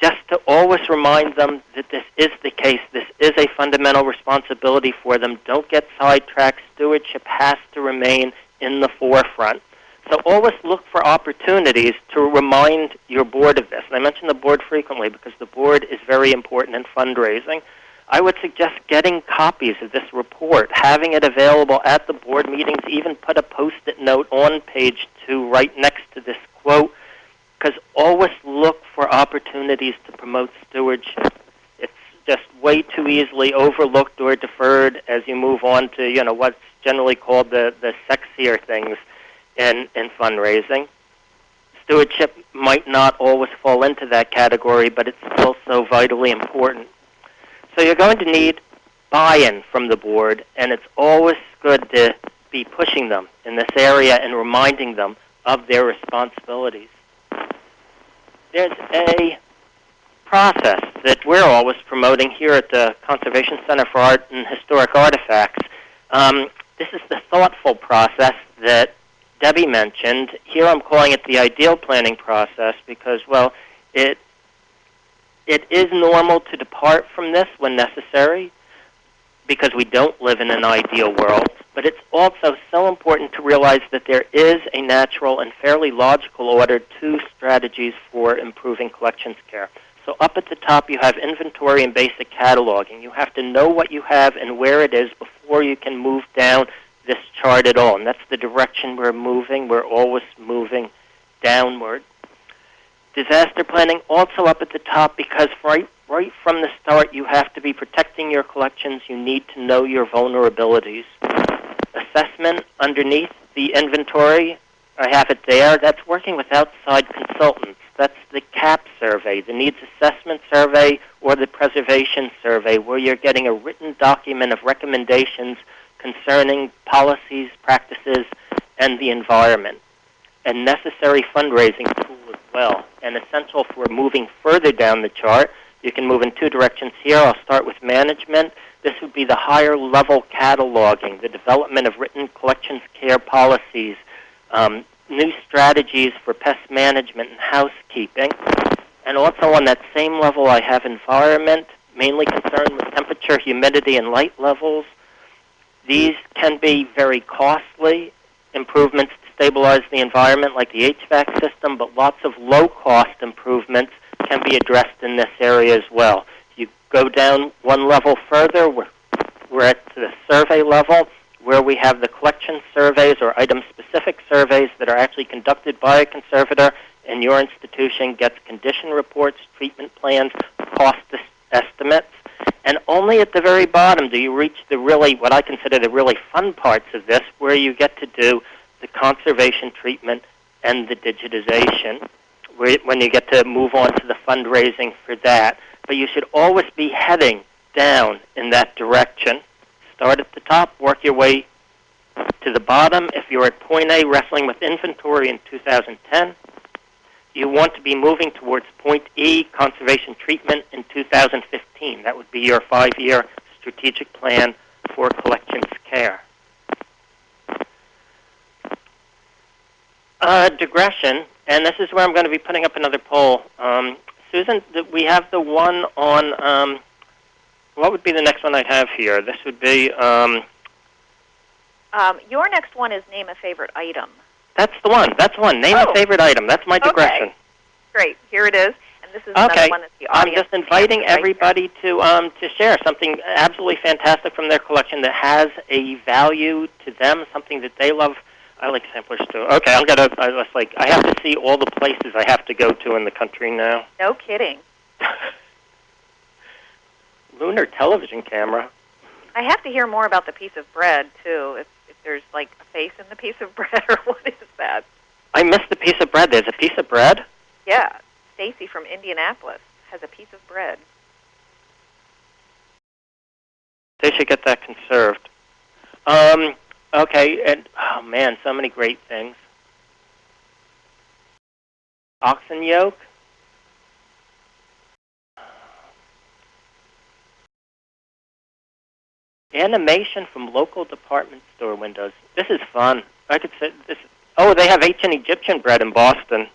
just to always remind them that this is the case. This is a fundamental responsibility for them. Don't get sidetracked. Stewardship has to remain in the forefront. So always look for opportunities to remind your board of this. And I mention the board frequently because the board is very important in fundraising. I would suggest getting copies of this report, having it available at the board meetings, even put a post-it note on page two right next to this quote, because always look for opportunities to promote stewardship. It's just way too easily overlooked or deferred as you move on to, you know, what's generally called the, the sexier things in, in fundraising. Stewardship might not always fall into that category, but it's still so vitally important. So you're going to need buy-in from the board, and it's always good to be pushing them in this area and reminding them of their responsibilities. There's a process that we're always promoting here at the Conservation Center for Art and Historic Artifacts. Um, this is the thoughtful process that Debbie mentioned. Here I'm calling it the ideal planning process because, well, it it is normal to depart from this when necessary because we don't live in an ideal world. But it's also so important to realize that there is a natural and fairly logical order to strategies for improving collections care. So up at the top you have inventory and basic cataloging. You have to know what you have and where it is before you can move down this chart at all. And that's the direction we're moving. We're always moving downward. Disaster planning also up at the top because right, right from the start you have to be protecting your collections. You need to know your vulnerabilities. Assessment underneath the inventory I have it there. That's working with outside consultants. That's the CAP survey, the Needs Assessment Survey, or the Preservation Survey, where you're getting a written document of recommendations concerning policies, practices, and the environment. A necessary fundraising tool as well, and essential for moving further down the chart. You can move in two directions here. I'll start with management. This would be the higher level cataloging, the development of written collections care policies, um, new strategies for pest management and housekeeping. And also on that same level, I have environment, mainly concerned with temperature, humidity, and light levels. These can be very costly improvements to stabilize the environment, like the HVAC system, but lots of low cost improvements can be addressed in this area as well. You go down one level further, we're, we're at the survey level where we have the collection surveys or item specific surveys that are actually conducted by a conservator and your institution gets condition reports, treatment plans, cost estimates, and only at the very bottom do you reach the really, what I consider the really fun parts of this, where you get to do the conservation treatment and the digitization, where, when you get to move on to the fundraising for that. But you should always be heading down in that direction. Start at the top, work your way to the bottom. If you're at point A, wrestling with inventory in 2010, you want to be moving towards point E, conservation treatment, in 2015. That would be your five-year strategic plan for collections care. Uh, digression, and this is where I'm going to be putting up another poll. Um, Susan, we have the one on, um, what would be the next one I'd have here? This would be... Um, um, your next one is name a favorite item. That's the one. That's the one. Name Oh. a favorite item. That's my digression. Okay. Great. Here it is. And this is another Okay. one that the I'm just inviting right everybody to um, to share something absolutely fantastic from their collection that has a value to them, something that they love. I like samplers too. Okay, I'm gonna. I was like, I have to see all the places I have to go to in the country now. No kidding. [LAUGHS] Lunar television camera. I have to hear more about the piece of bread too. If there's like a face in the piece of [LAUGHS] bread, or what is that? I missed the piece of bread. There's a piece of bread. Yeah, Stacy from Indianapolis has a piece of bread. They should get that conserved. Um, okay, and oh man, so many great things. Oxen yoke. Animation from local department store windows. This is fun. I could say this. Oh, they have ancient Egyptian bread in Boston.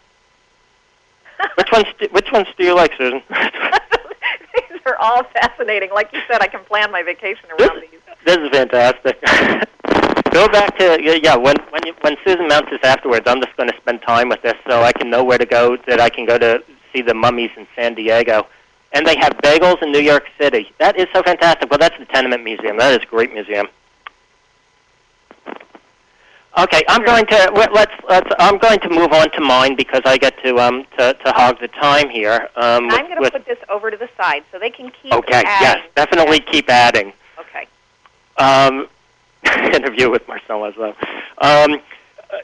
[LAUGHS] Which ones? Do, which ones do you like, Susan? [LAUGHS] these are all fascinating. Like you said, I can plan my vacation around these. This is fantastic. [LAUGHS] Go back to yeah, yeah. When when you, when Susan mounts this afterwards, I'm just going to spend time with this so I can know where to go. That I can go to see the mummies in San Diego, and they have bagels in New York City. That is so fantastic. Well, that's the Tenement Museum. That is a great museum. Okay, I'm going to let- let's, let's I'm going to move on to mine because I get to um to, to hog the time here. Um, with, I'm going to put this over to the side so they can keep adding. okay, adding. yes, definitely keep adding. Okay. Um, [LAUGHS] interview with Marcel as well. Um,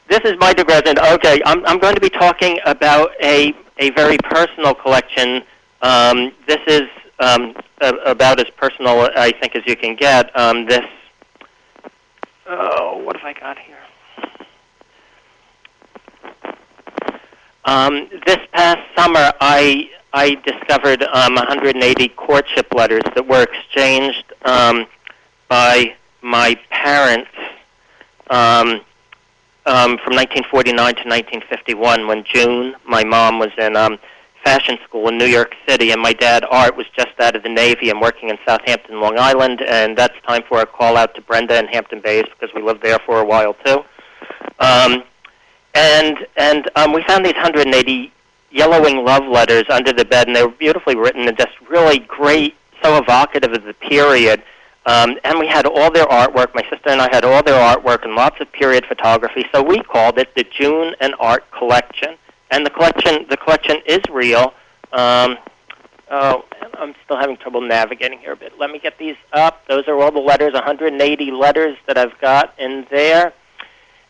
this is my digression. Okay, I'm, I'm going to be talking about a, a very personal collection. Um, this is um, a, about as personal, I think, as you can get. Um, this, oh, what have I got here? Um, this past summer, I I discovered um, 180 courtship letters that were exchanged um, by my parents um, um, from 1949 to 1951 when June, my mom, was in um, fashion school in New York City, and my dad, Art, was just out of the Navy and working in Southampton, Long Island, and that's time for a call out to Brenda in Hampton Bays because we lived there for a while too. Um, and and um, we found these 180 yellowing love letters under the bed, and they were beautifully written and just really great, so evocative of the period. Um, and we had all their artwork. My sister and I had all their artwork and lots of period photography. So we called it the June and Art Collection. And the collection, the collection is real. Um, oh, I'm still having trouble navigating here a bit. Let me get these up. Those are all the letters, 180 letters that I've got in there.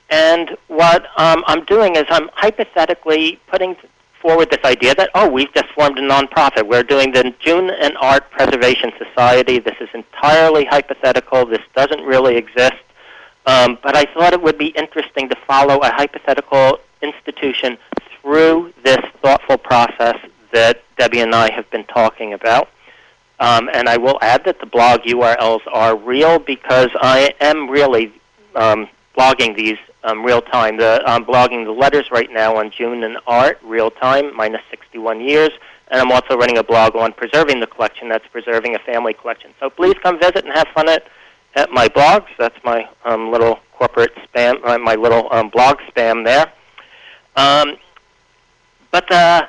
And what um, I'm doing is I'm hypothetically putting forward this idea that, oh, we've just formed a nonprofit. We're doing the June and Art Preservation Society. This is entirely hypothetical. This doesn't really exist. Um, but I thought it would be interesting to follow a hypothetical institution through this thoughtful process that Debbie and I have been talking about. Um, and I will add that the blog URLs are real because I am really um, blogging these um, real time. The, I'm blogging the letters right now on June and Art real time, minus 61 years. And I'm also running a blog on preserving the collection. That's preserving a family collection. So please come visit and have fun at, at my blogs. That's my um, little corporate spam, uh, my little um, blog spam there. But the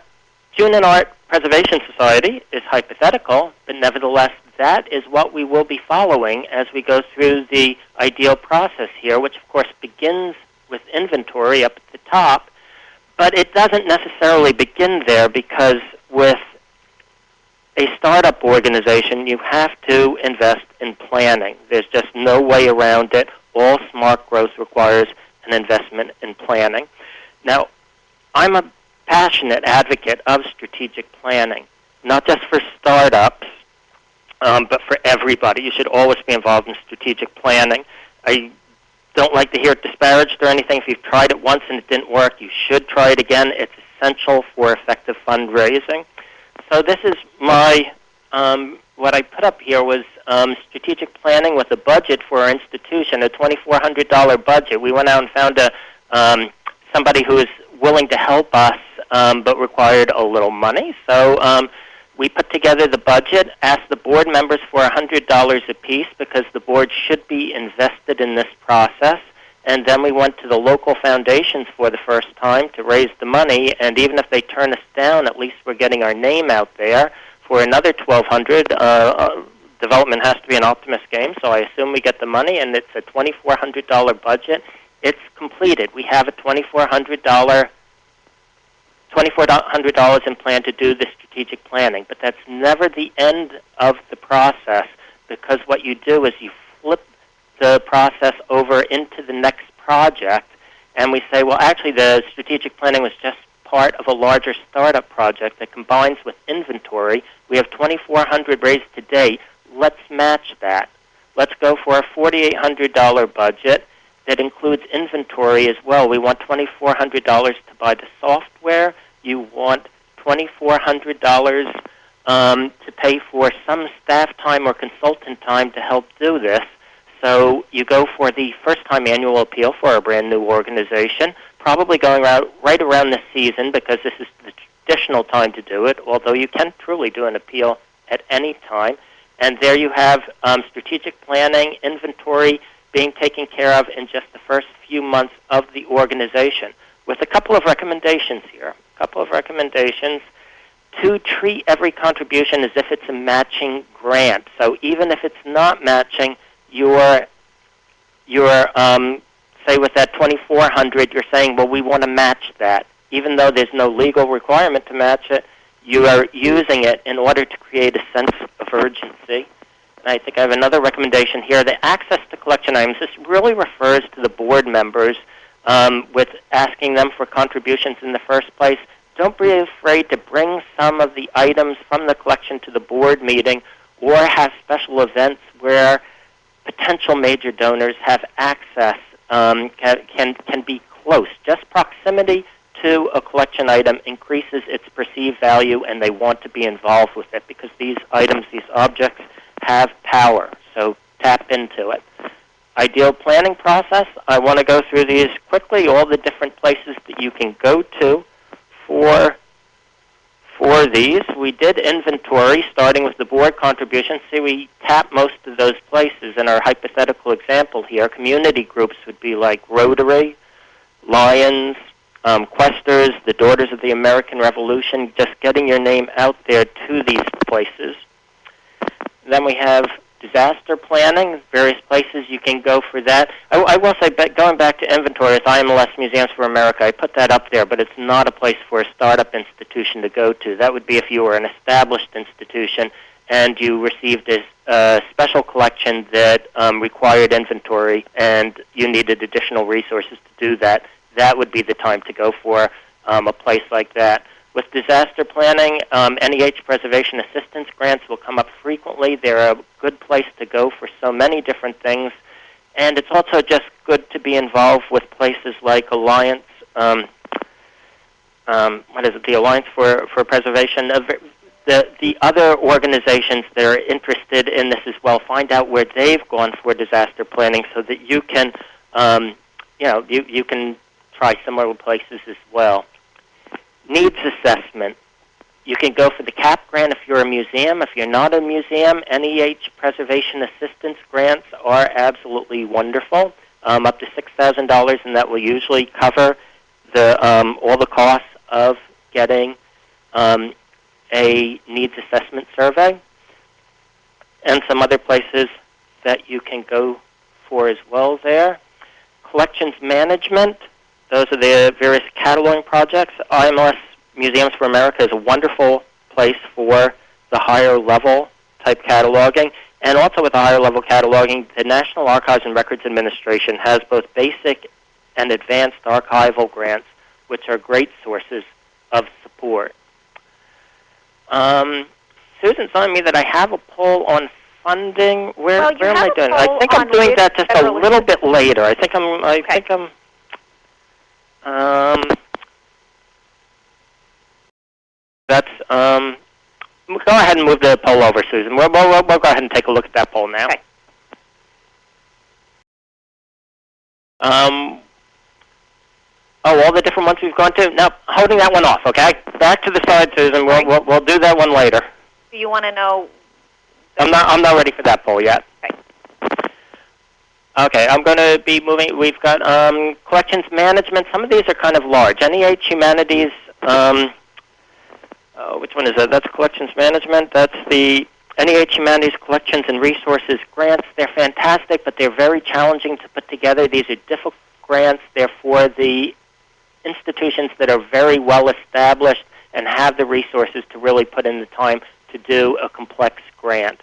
June and Art Preservation Society is hypothetical, but nevertheless, that is what we will be following as we go through the ideal process here, which of course begins with inventory up at the top, but it doesn't necessarily begin there because with a startup organization, you have to invest in planning. There's just no way around it. All smart growth requires an investment in planning. Now, I'm a passionate advocate of strategic planning, not just for startups, um, but for everybody. You should always be involved in strategic planning. I don't like to hear it disparaged or anything. If you've tried it once and it didn't work, you should try it again. It's essential for effective fundraising. So this is my um, what I put up here was um, strategic planning with a budget for our institution, a $2,400 budget. We went out and found a um, somebody who was willing to help us, um, but required a little money. So um, we put together the budget, asked the board members for $100 apiece because the board should be invested in this process. And then we went to the local foundations for the first time to raise the money. And even if they turn us down, at least we're getting our name out there for another 1200 uh, uh, Development has to be an optimist game, so I assume we get the money, and it's a $2,400 budget. It's completed. We have a $2,400 $2,400 in plan to do the strategic planning, but that's never the end of the process because what you do is you flip the process over into the next project and we say, well, actually the strategic planning was just part of a larger startup project that combines with inventory. We have 2,400 raised to date. Let's match that. Let's go for a $4,800 budget that includes inventory as well. We want $2,400 to buy the software. You want $2,400 um, to pay for some staff time or consultant time to help do this. So you go for the first time annual appeal for a brand new organization, probably going out right around the season because this is the traditional time to do it, although you can truly do an appeal at any time. And there you have um, strategic planning, inventory, being taken care of in just the first few months of the organization. With a couple of recommendations here. A couple of recommendations to treat every contribution as if it's a matching grant. So even if it's not matching, you're, you're um, say with that 2400 you're saying, well, we want to match that. Even though there's no legal requirement to match it, you are using it in order to create a sense of urgency. I think I have another recommendation here. The access to collection items, this really refers to the board members um, with asking them for contributions in the first place. Don't be afraid to bring some of the items from the collection to the board meeting or have special events where potential major donors have access, um, can, can, can be close. Just proximity to a collection item increases its perceived value and they want to be involved with it because these items, these objects, have power. So tap into it. Ideal planning process. I want to go through these quickly, all the different places that you can go to for for these. We did inventory starting with the board contributions. See, we tap most of those places in our hypothetical example here. Community groups would be like Rotary, Lions, um, Questers, the Daughters of the American Revolution, just getting your name out there to these places. Then we have disaster planning, various places you can go for that. I, I will say, going back to inventory, with IMLS Museums for America, I put that up there, but it's not a place for a startup institution to go to. That would be if you were an established institution and you received a, a special collection that um, required inventory and you needed additional resources to do that, that would be the time to go for um, a place like that. With disaster planning, um, NEH preservation assistance grants will come up frequently. They're a good place to go for so many different things. And it's also just good to be involved with places like Alliance, um, um, what is it, the Alliance for, for Preservation. Of the, the other organizations that are interested in this as well, find out where they've gone for disaster planning so that you can, um, you know, you, you can try similar places as well. Needs assessment. You can go for the CAP grant if you're a museum. If you're not a museum, NEH preservation assistance grants are absolutely wonderful, um, up to $6,000, and that will usually cover the, um, all the costs of getting um, a needs assessment survey. And some other places that you can go for as well there. Collections management. Those are the various cataloging projects. IMLS Museums for America is a wonderful place for the higher level type cataloging. And also with the higher level cataloging, the National Archives and Records Administration has both basic and advanced archival grants, which are great sources of support. Um, Susan's telling me that I have a poll on funding. Where, Well, where am I doing? I think I'm doing that just a little bit later. I think I'm. I Okay. think I'm. Um, that's. Um, go ahead and move the poll over, Susan. We'll, we'll, we'll, go ahead and take a look at that poll now. Okay. Um, oh, all the different ones we've gone to. Now, holding that one off, okay? Back to the side, Susan. We'll, Right. we'll, we'll do that one later. Do you want to know? I'm not. I'm not ready for that poll yet. Okay, I'm going to be moving. We've got um, collections management. Some of these are kind of large. NEH Humanities. Um, oh, which one is that? That's collections management. That's the NEH Humanities Collections and Resources grants. They're fantastic, but they're very challenging to put together. These are difficult grants. They're for the institutions that are very well established and have the resources to really put in the time to do a complex grant.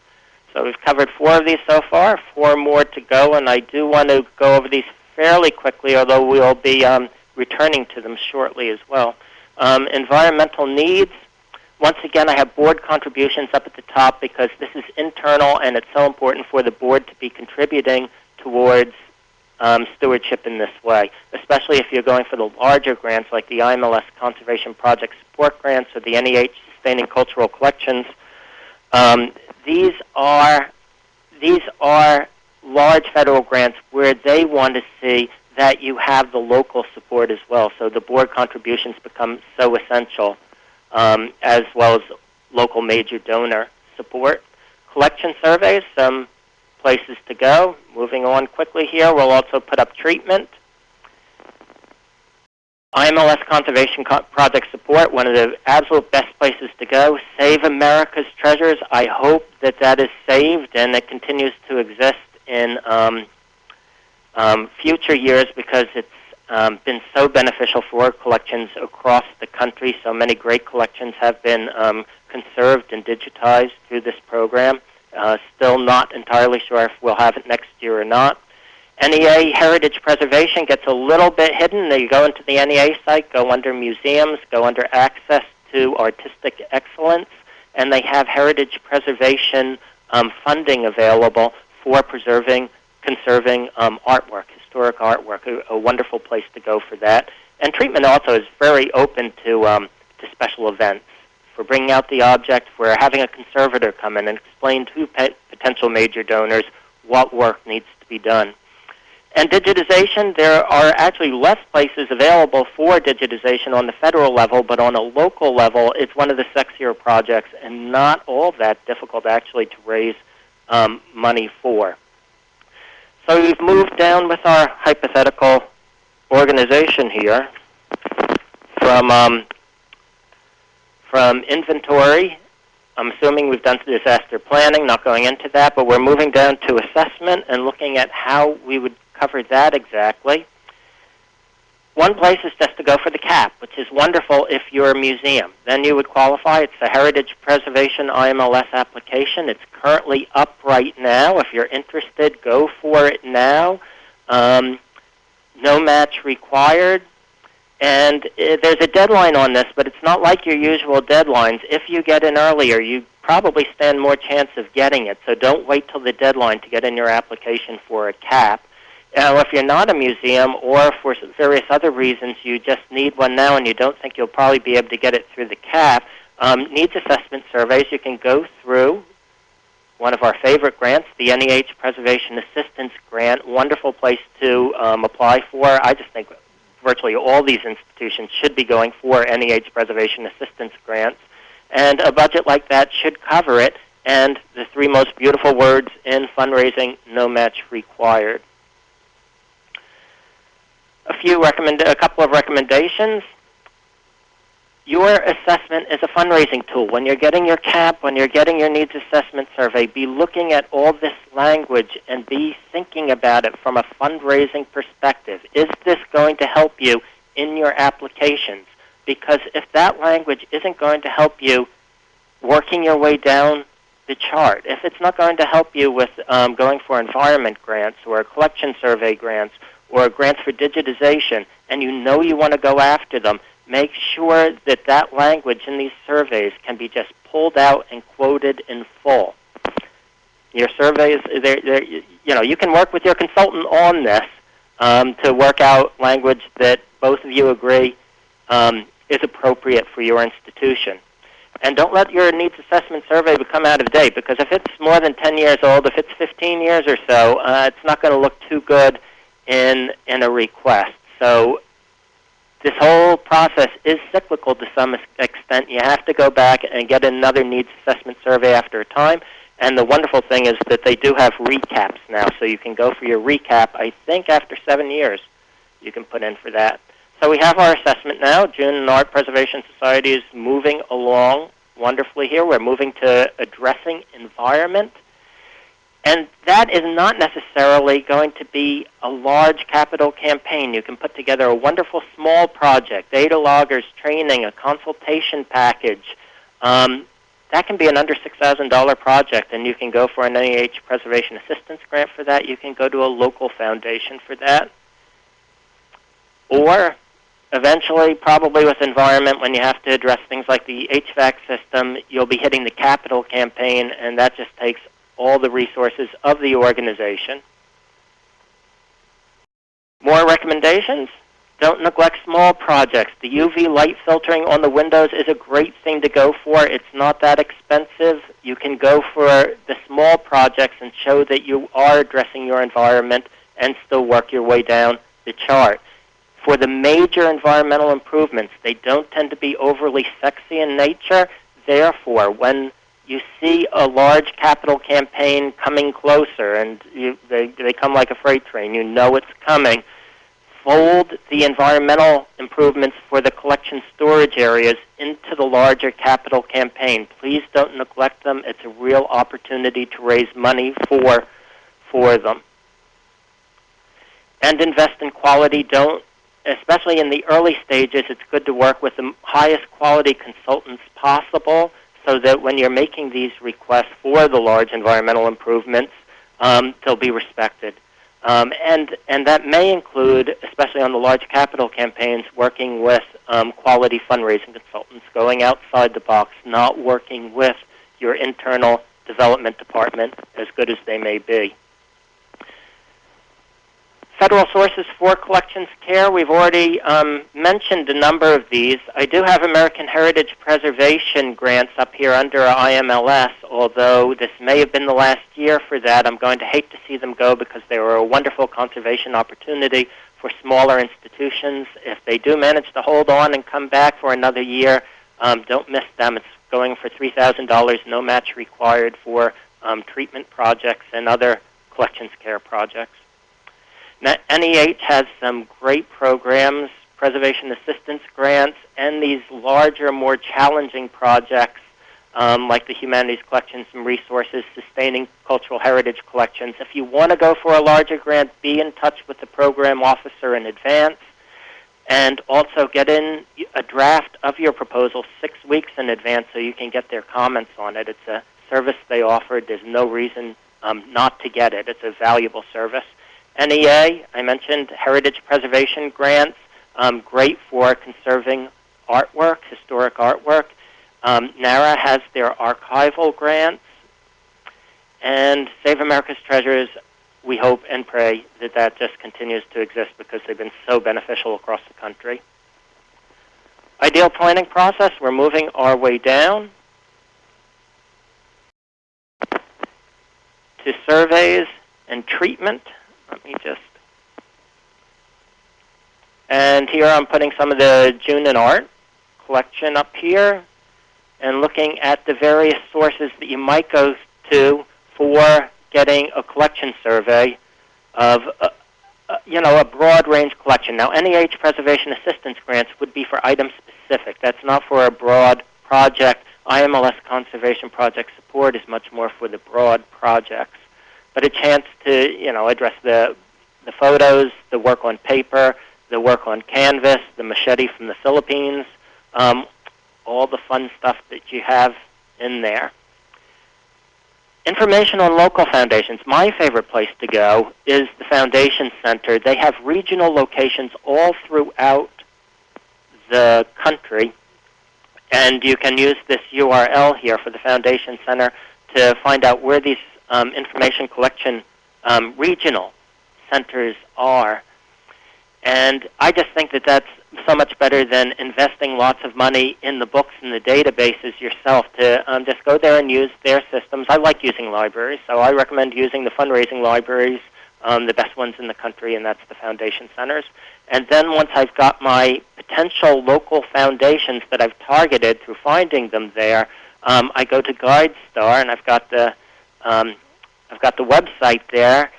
So we've covered four of these so far, four more to go, and I do want to go over these fairly quickly, although we'll be um, returning to them shortly as well. Um, environmental needs. Once again, I have board contributions up at the top because this is internal and it's so important for the board to be contributing towards um, stewardship in this way, especially if you're going for the larger grants like the IMLS Conservation Project Support Grants or the NEH Sustaining Cultural Collections. Um, these are these are large federal grants where they want to see that you have the local support as well. So the board contributions become so essential, um, as well as local major donor support. Collection surveys, some places to go. Moving on quickly here, we'll also put up treatment. IMLS Conservation Co- Project Support, one of the absolute best places to go. Save America's Treasures. I hope that that is saved and it continues to exist in um, um, future years because it's um, been so beneficial for collections across the country. So many great collections have been um, conserved and digitized through this program. Uh, still not entirely sure if we'll have it next year or not. NEA Heritage Preservation gets a little bit hidden. You go into the NEA site, go under museums, go under access to artistic excellence, and they have heritage preservation um, funding available for preserving, conserving um, artwork, historic artwork. A, a, wonderful place to go for that. And treatment also is very open to um, to special events for bringing out the object, for having a conservator come in and explain to potential major donors what work needs to be done. And digitization, there are actually less places available for digitization on the federal level, but on a local level, it's one of the sexier projects and not all that difficult actually to raise um, money for. So we've moved down with our hypothetical organization here from um, from inventory. I'm assuming we've done disaster planning, not going into that, but we're moving down to assessment and looking at how we would cover that exactly. one place is just to go for the CAP, which is wonderful if you're a museum. Then you would qualify. It's the Heritage Preservation IMLS application. It's currently up right now. If you're interested, go for it now. Um, no match required. And uh, there's a deadline on this, but it's not like your usual deadlines. If you get in earlier, you probably stand more chance of getting it. So don't wait till the deadline to get in your application for a CAP. Now, if you're not a museum or for various other reasons you just need one now and you don't think you'll probably be able to get it through the CAP, um, needs assessment surveys you can go through one of our favorite grants, the NEH Preservation Assistance Grant. Wonderful place to um, apply for. I just think virtually all these institutions should be going for NEH Preservation Assistance Grants. And a budget like that should cover it. And the three most beautiful words in fundraising, no match required a few recommend a couple of recommendations. Your assessment is a fundraising tool. When you're getting your CAP, when you're getting your needs assessment survey, be looking at all this language and be thinking about it from a fundraising perspective. Is this going to help you in your applications? Because if that language isn't going to help you working your way down the chart, if it's not going to help you with um, going for environment grants or collection survey grants or grants for digitization, and you know you want to go after them, make sure that that language in these surveys can be just pulled out and quoted in full. Your surveys, they're, they're, you know, you can work with your consultant on this um, to work out language that both of you agree um, is appropriate for your institution. And don't let your needs assessment survey become out of date because if it's more than 10 years old, if it's 15 years or so, uh, it's not going to look too good in in a request. So this whole process is cyclical to some extent. You have to go back and get another needs assessment survey after a time. And the wonderful thing is that they do have recaps now, so you can go for your recap. I think after seven years, you can put in for that. So we have our assessment now. June Art Preservation Society is moving along wonderfully here. We're moving to addressing environment and that is not necessarily going to be a large capital campaign. You can put together a wonderful small project, data loggers training, a consultation package. Um, that can be an under $6,000 project, and you can go for an NEH Preservation Assistance Grant for that. You can go to a local foundation for that. Or eventually, probably with environment, when you have to address things like the HVAC system, you'll be hitting the capital campaign, and that just takes all the resources of the organization. More recommendations? Don't neglect small projects. The UV light filtering on the windows is a great thing to go for. It's not that expensive. You can go for the small projects and show that you are addressing your environment and still work your way down the chart. For the major environmental improvements, they don't tend to be overly sexy in nature. Therefore, when you see a large capital campaign coming closer, and you, they, they come like a freight train. You know it's coming. Fold the environmental improvements for the collection storage areas into the larger capital campaign. Please don't neglect them. It's a real opportunity to raise money for, for them. And invest in quality. Don't, especially in the early stages, it's good to work with the highest quality consultants possible so that when you're making these requests for the large environmental improvements, um, they'll be respected. Um, and, and that may include, especially on the large capital campaigns, working with um, quality fundraising consultants, going outside the box, not working with your internal development department, as good as they may be. Federal sources for collections care, we've already um, mentioned a number of these. I do have American Heritage Preservation grants up here under IMLS, although this may have been the last year for that. I'm going to hate to see them go because they were a wonderful conservation opportunity for smaller institutions. If they do manage to hold on and come back for another year, um, don't miss them. It's going for $3,000, no match required for um, treatment projects and other collections care projects. NEH has some great programs, preservation assistance grants, and these larger, more challenging projects um, like the Humanities Collections and Resources, Sustaining Cultural Heritage Collections. If you want to go for a larger grant, be in touch with the program officer in advance. and also get in a draft of your proposal six weeks in advance so you can get their comments on it. It's a service they offer. There's no reason um, not to get it. It's a valuable service. NEA, I mentioned heritage preservation grants, um, great for conserving artwork, historic artwork. Um, NARA has their archival grants. And Save America's Treasures, we hope and pray that that just continues to exist because they've been so beneficial across the country. Ideal planning process, we're moving our way down to surveys and treatment. Let me just and here I'm putting some of the June and Art collection up here and looking at the various sources that you might go to for getting a collection survey of uh, uh, you know a broad range collection. Now NEH preservation assistance grants would be for item specific. That's not for a broad project. IMLS conservation project support is much more for the broad projects. But a chance to you know address the the photos, the work on paper, the work on canvas, the machete from the Philippines, um, all the fun stuff that you have in there. Information on local foundations. My favorite place to go is the Foundation Center. They have regional locations all throughout the country, and you can use this URL here for the Foundation Center to find out where these um, information collection um, regional centers are. And I just think that that's so much better than investing lots of money in the books and the databases yourself to um, just go there and use their systems. I like using libraries, so I recommend using the fundraising libraries, um, the best ones in the country, and that's the foundation centers. And then once I've got my potential local foundations that I've targeted through finding them there, um, I go to GuideStar, and I've got the um, I've got the website there,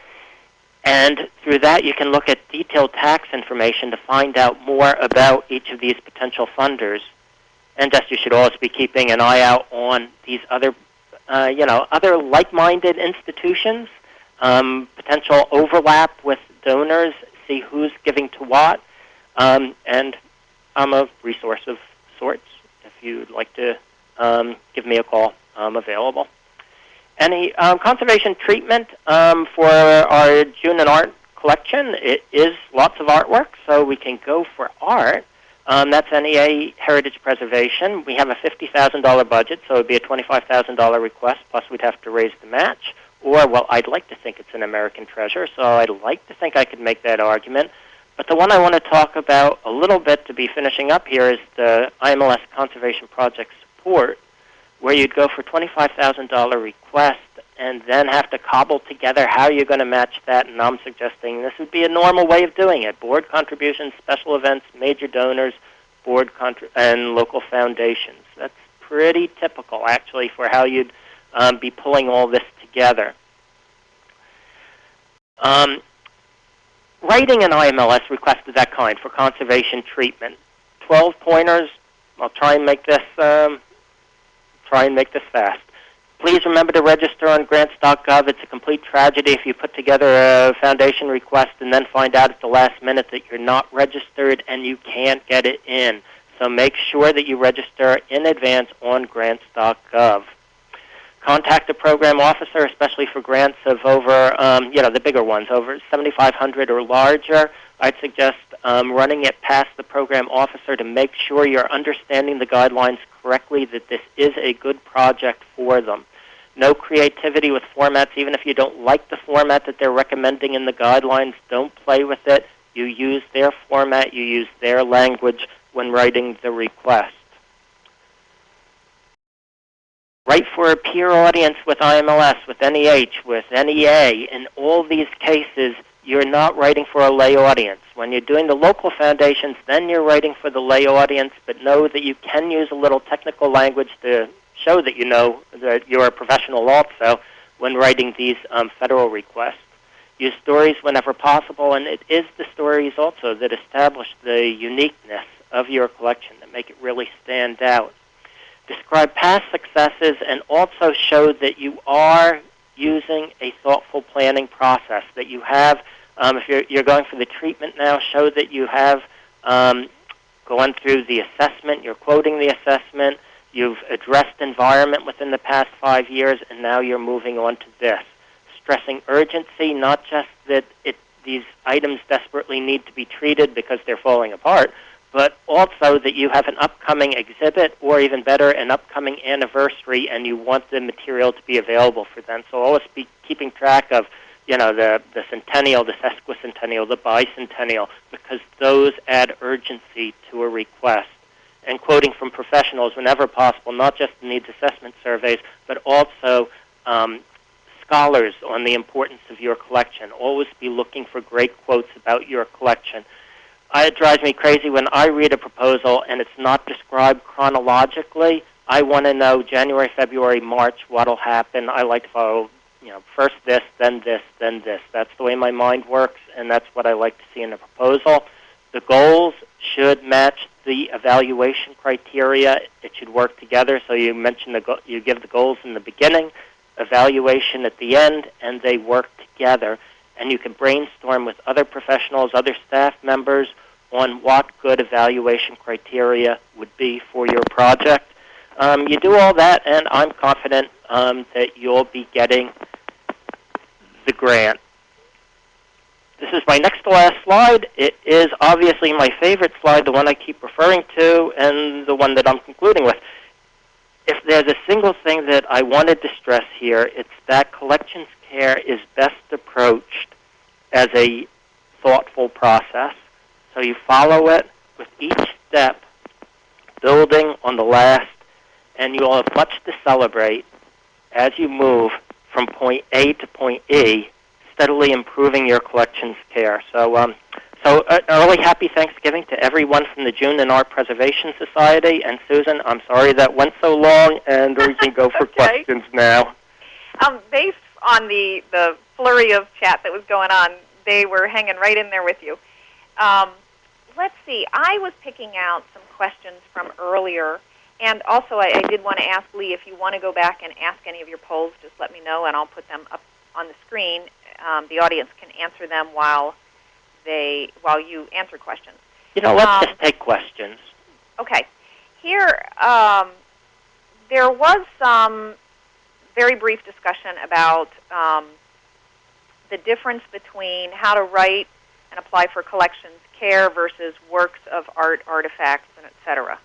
and through that, you can look at detailed tax information to find out more about each of these potential funders. And just you should always be keeping an eye out on these other, uh, you know, other like-minded institutions, um, potential overlap with donors, see who's giving to what. Um, and I'm a resource of sorts. If you'd like to um, give me a call, I'm available. Any um, conservation treatment um, for our June and Art collection? It is lots of artwork, so we can go for art. Um, that's NEA Heritage Preservation. We have a $50,000 budget, so it would be a $25,000 request, plus we'd have to raise the match. Or, well, I'd like to think it's an American treasure, so I'd like to think I could make that argument. But the one I want to talk about a little bit to be finishing up here is the IMLS Conservation Project support where you'd go for $25,000 request and then have to cobble together how you're going to match that. And I'm suggesting this would be a normal way of doing it. Board contributions, special events, major donors, board contri- and local foundations. That's pretty typical, actually, for how you'd um, be pulling all this together. Um, writing an IMLS request of that kind for conservation treatment. 12 pointers. I'll try and make this um, try and make this fast. Please remember to register on grants.gov. It's a complete tragedy if you put together a foundation request and then find out at the last minute that you're not registered and you can't get it in. So make sure that you register in advance on grants.gov. Contact a program officer, especially for grants of over, um, you know, the bigger ones, over 7,500 or larger. I'd suggest um, running it past the program officer to make sure you're understanding the guidelines correctly, that this is a good project for them. No creativity with formats, even if you don't like the format that they're recommending in the guidelines, don't play with it. You use their format, you use their language when writing the request. Write for a peer audience with IMLS, with NEH, with NEA. In all these cases, you're not writing for a lay audience. When you're doing the local foundations, then you're writing for the lay audience, but know that you can use a little technical language to show that you know that you're a professional also when writing these um, federal requests. Use stories whenever possible, and it is the stories also that establish the uniqueness of your collection that make it really stand out. Describe past successes and also show that you are using a thoughtful planning process, that you have um, if you're, you're going for the treatment now, show that you have um, gone through the assessment, you're quoting the assessment, you've addressed environment within the past five years, and now you're moving on to this. Stressing urgency, not just that it, these items desperately need to be treated because they're falling apart, but also that you have an upcoming exhibit or even better, an upcoming anniversary and you want the material to be available for them. So always be keeping track of you know, the, the centennial, the sesquicentennial, the bicentennial, because those add urgency to a request. And quoting from professionals whenever possible, not just needs assessment surveys, but also um, scholars on the importance of your collection. Always be looking for great quotes about your collection. it drives me crazy when I read a proposal and it's not described chronologically. I want to know January, February, March, what'll happen. I like to follow you know, first this, then this, then this. That's the way my mind works, and that's what I like to see in a proposal. The goals should match the evaluation criteria. It should work together. So you mentioned the go- you give the goals in the beginning, evaluation at the end, and they work together. And you can brainstorm with other professionals, other staff members on what good evaluation criteria would be for your project. Um, you do all that, and I'm confident um, that you'll be getting the grant. This is my next to last slide. It is obviously my favorite slide, the one I keep referring to, and the one that I'm concluding with. If there's a single thing that I wanted to stress here, it's that collections care is best approached as a thoughtful process. So you follow it with each step, building on the last, and you'll have much to celebrate as you move from point A to point E, steadily improving your collections care. So, um, so uh, early happy Thanksgiving to everyone from the June and Art Preservation Society. And Susan, I'm sorry that went so long, and we can go for [LAUGHS] okay. questions now. Um, based on the, the flurry of chat that was going on, they were hanging right in there with you. Um, let's see. I was picking out some questions from earlier and also, I, I did want to ask Lee if you want to go back and ask any of your polls, just let me know, and I'll put them up on the screen. Um, the audience can answer them while they while you answer questions. You know, let's um, just take questions. Okay. Here, um, there was some very brief discussion about um, the difference between how to write and apply for collections care versus works of art, artifacts, and et cetera.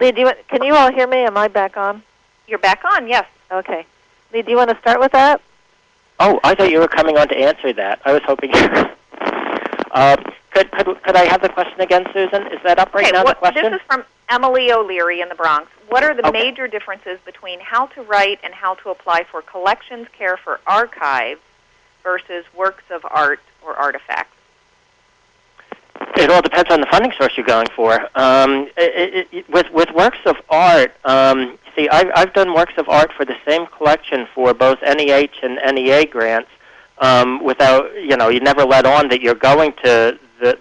Lee, do you want, can you all hear me? Am I back on? You're back on, yes. Okay. Lee, do you want to start with that? Oh, I thought you were coming on to answer that. I was hoping. uh, could, could, could I have the question again, Susan? Is that up right okay, now, what, the question? This is from Emily O'Leary in the Bronx. What are the okay. major differences between how to write and how to apply for collections care for archives versus works of art or artifacts? It all depends on the funding source you're going for. Um, it, it, with with works of art, um, see, I've, I've done works of art for the same collection for both NEH and NEA grants. Um, without, you know, you never let on that you're going to the,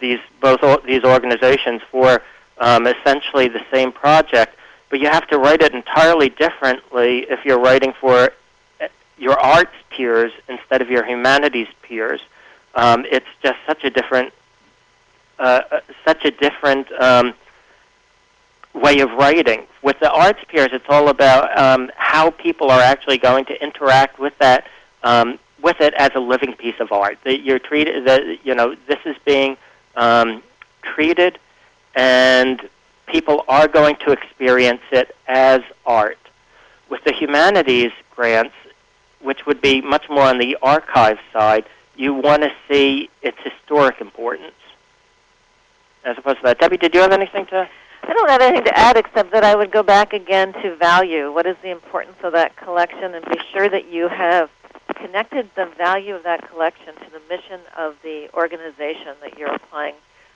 these both these organizations for um, essentially the same project, but you have to write it entirely differently if you're writing for eh, your arts peers instead of your humanities peers. Um, it's just such a different uh, uh, such a different um, way of writing. With the arts peers, it's all about um, how people are actually going to interact with that, um, with it as a living piece of art. That you're treated, that you know, this is being um, treated, and people are going to experience it as art. With the humanities grants, which would be much more on the archive side, you want to see its historic importance as opposed to that. Debbie, did you have anything to? I don't have anything to add except that I would go back again to value. What is the importance of that collection, and be sure that you have connected the value of that collection to the mission of the organization that you're applying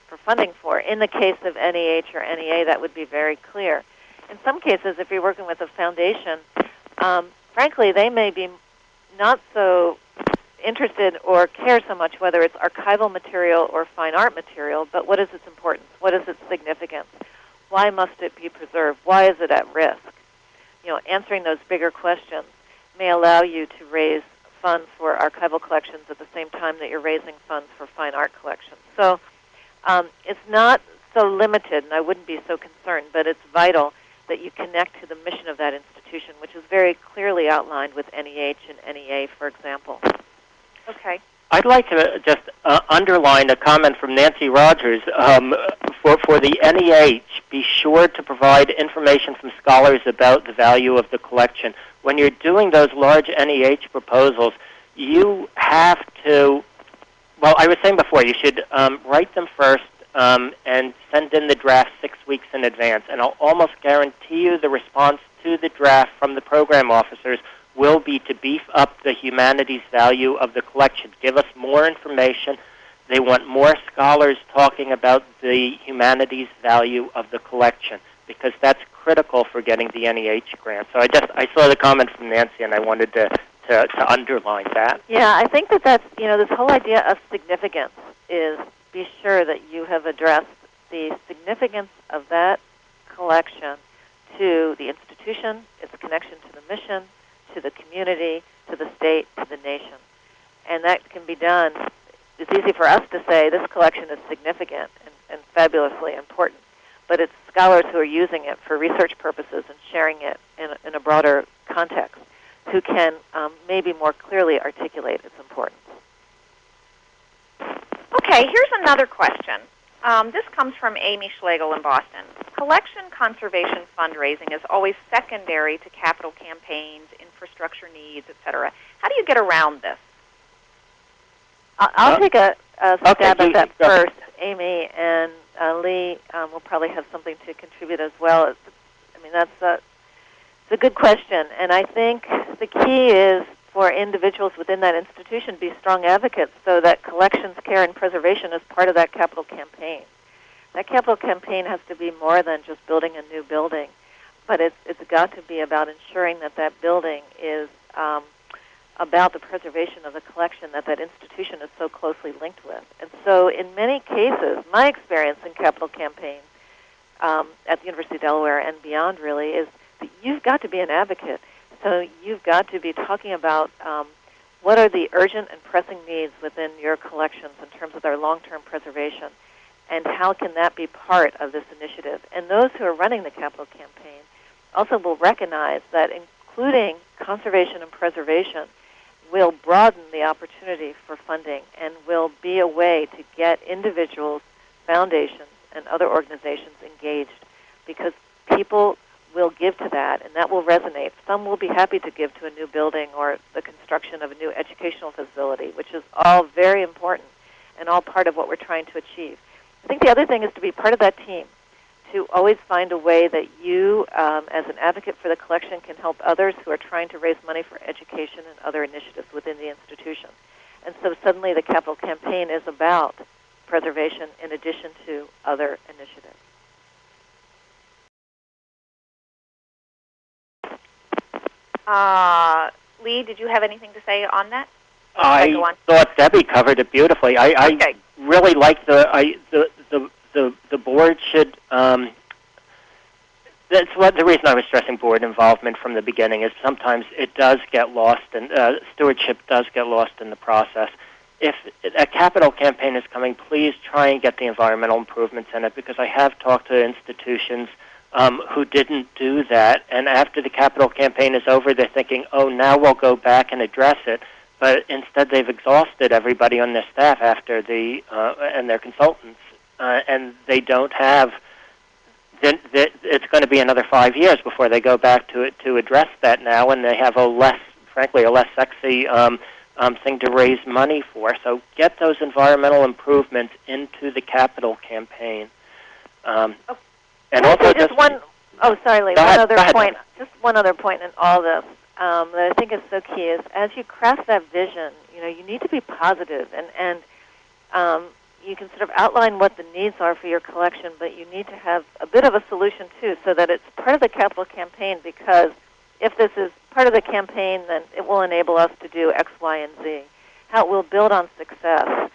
for funding for. In the case of NEH or NEA, that would be very clear. In some cases, if you're working with a foundation, um, frankly, they may be not so interested or care so much whether it's archival material or fine art material, but what is its importance? What is its significance? Why must it be preserved? Why is it at risk? You know, answering those bigger questions may allow you to raise funds for archival collections at the same time that you're raising funds for fine art collections. So Um, it's not so limited, and I wouldn't be so concerned, but it's vital that you connect to the mission of that institution, which is very clearly outlined with NEH and NEA, for example. Okay. I'd like to just uh, underline a comment from Nancy Rogers. Um, for, for the NEH, be sure to provide information from scholars about the value of the collection. When you're doing those large NEH proposals, you have to, well, I was saying before, you should um, write them first um, and send in the draft six weeks in advance. And I'll almost guarantee you the response to the draft from the program officers will be to beef up the humanities value of the collection. Give us more information. They want more scholars talking about the humanities value of the collection because that's critical for getting the NEH grant. So I just I saw the comment from Nancy and I wanted to, to, to underline that. Yeah, I think that that's, you know, this whole idea of significance is be sure that you have addressed the significance of that collection to the institution, its connection to the mission, to the community, to the state, to the nation. And that can be done. It's easy for us to say this collection is significant and, and fabulously important, but it's scholars who are using it for research purposes and sharing it in, in a broader context who can um, maybe more clearly articulate its importance. Okay, here's another question. Um, this comes from Amy Schlegel in Boston. Collection conservation fundraising is always secondary to capital campaigns, infrastructure needs, etc. How do you get around this? I'll, I'll Uh, take a, a okay, stab you- at that go. first, Amy, and uh, Lee um, will probably have something to contribute as well. It's, I mean, that's a, it's a good question, and I think the key is for individuals within that institution to be strong advocates so that collections, care, and preservation is part of that capital campaign. That capital campaign has to be more than just building a new building, but it's, it's got to be about ensuring that that building is um, about the preservation of the collection that that institution is so closely linked with. And so, in many cases, my experience in capital campaigns um, at the University of Delaware and beyond really is that you've got to be an advocate. So you've got to be talking about um, what are the urgent and pressing needs within your collections in terms of their long-term preservation, and how can that be part of this initiative? And those who are running the capital campaign also will recognize that including conservation and preservation will broaden the opportunity for funding and will be a way to get individuals, foundations, and other organizations engaged because people will give to that and that will resonate. Some will be happy to give to a new building or the construction of a new educational facility, which is all very important and all part of what we're trying to achieve. I think the other thing is to be part of that team, to always find a way that you, um, as an advocate for the collection, can help others who are trying to raise money for education and other initiatives within the institution. And so suddenly the capital campaign is about preservation in addition to other initiatives. Uh, Lee, did you have anything to say on that? I on? thought Debbie covered it beautifully. I, I Okay. really like the I the the the, the board should. Um, that's what the reason I was stressing board involvement from the beginning is sometimes it does get lost and uh, stewardship does get lost in the process. If a capital campaign is coming, please try and get the environmental improvements in it because I have talked to institutions um, who didn't do that, and after the capital campaign is over, they're thinking, "Oh, now we'll go back and address it." But instead, they've exhausted everybody on their staff after the uh, and their consultants, uh, and they don't have. Then it's going to be another five years before they go back to it to address that now, and they have a less, frankly, a less sexy um, um, thing to raise money for. So get those environmental improvements into the capital campaign. Um, Oh. And I also say just one oh sorry, Lee, one ahead, other point. Just one other point in all this um, that I think is so key is as you craft that vision, you know, you need to be positive and and um, you can sort of outline what the needs are for your collection, but you need to have a bit of a solution too, so that it's part of the capital campaign. Because if this is part of the campaign, then it will enable us to do X, Y, and Z. How it will build on success.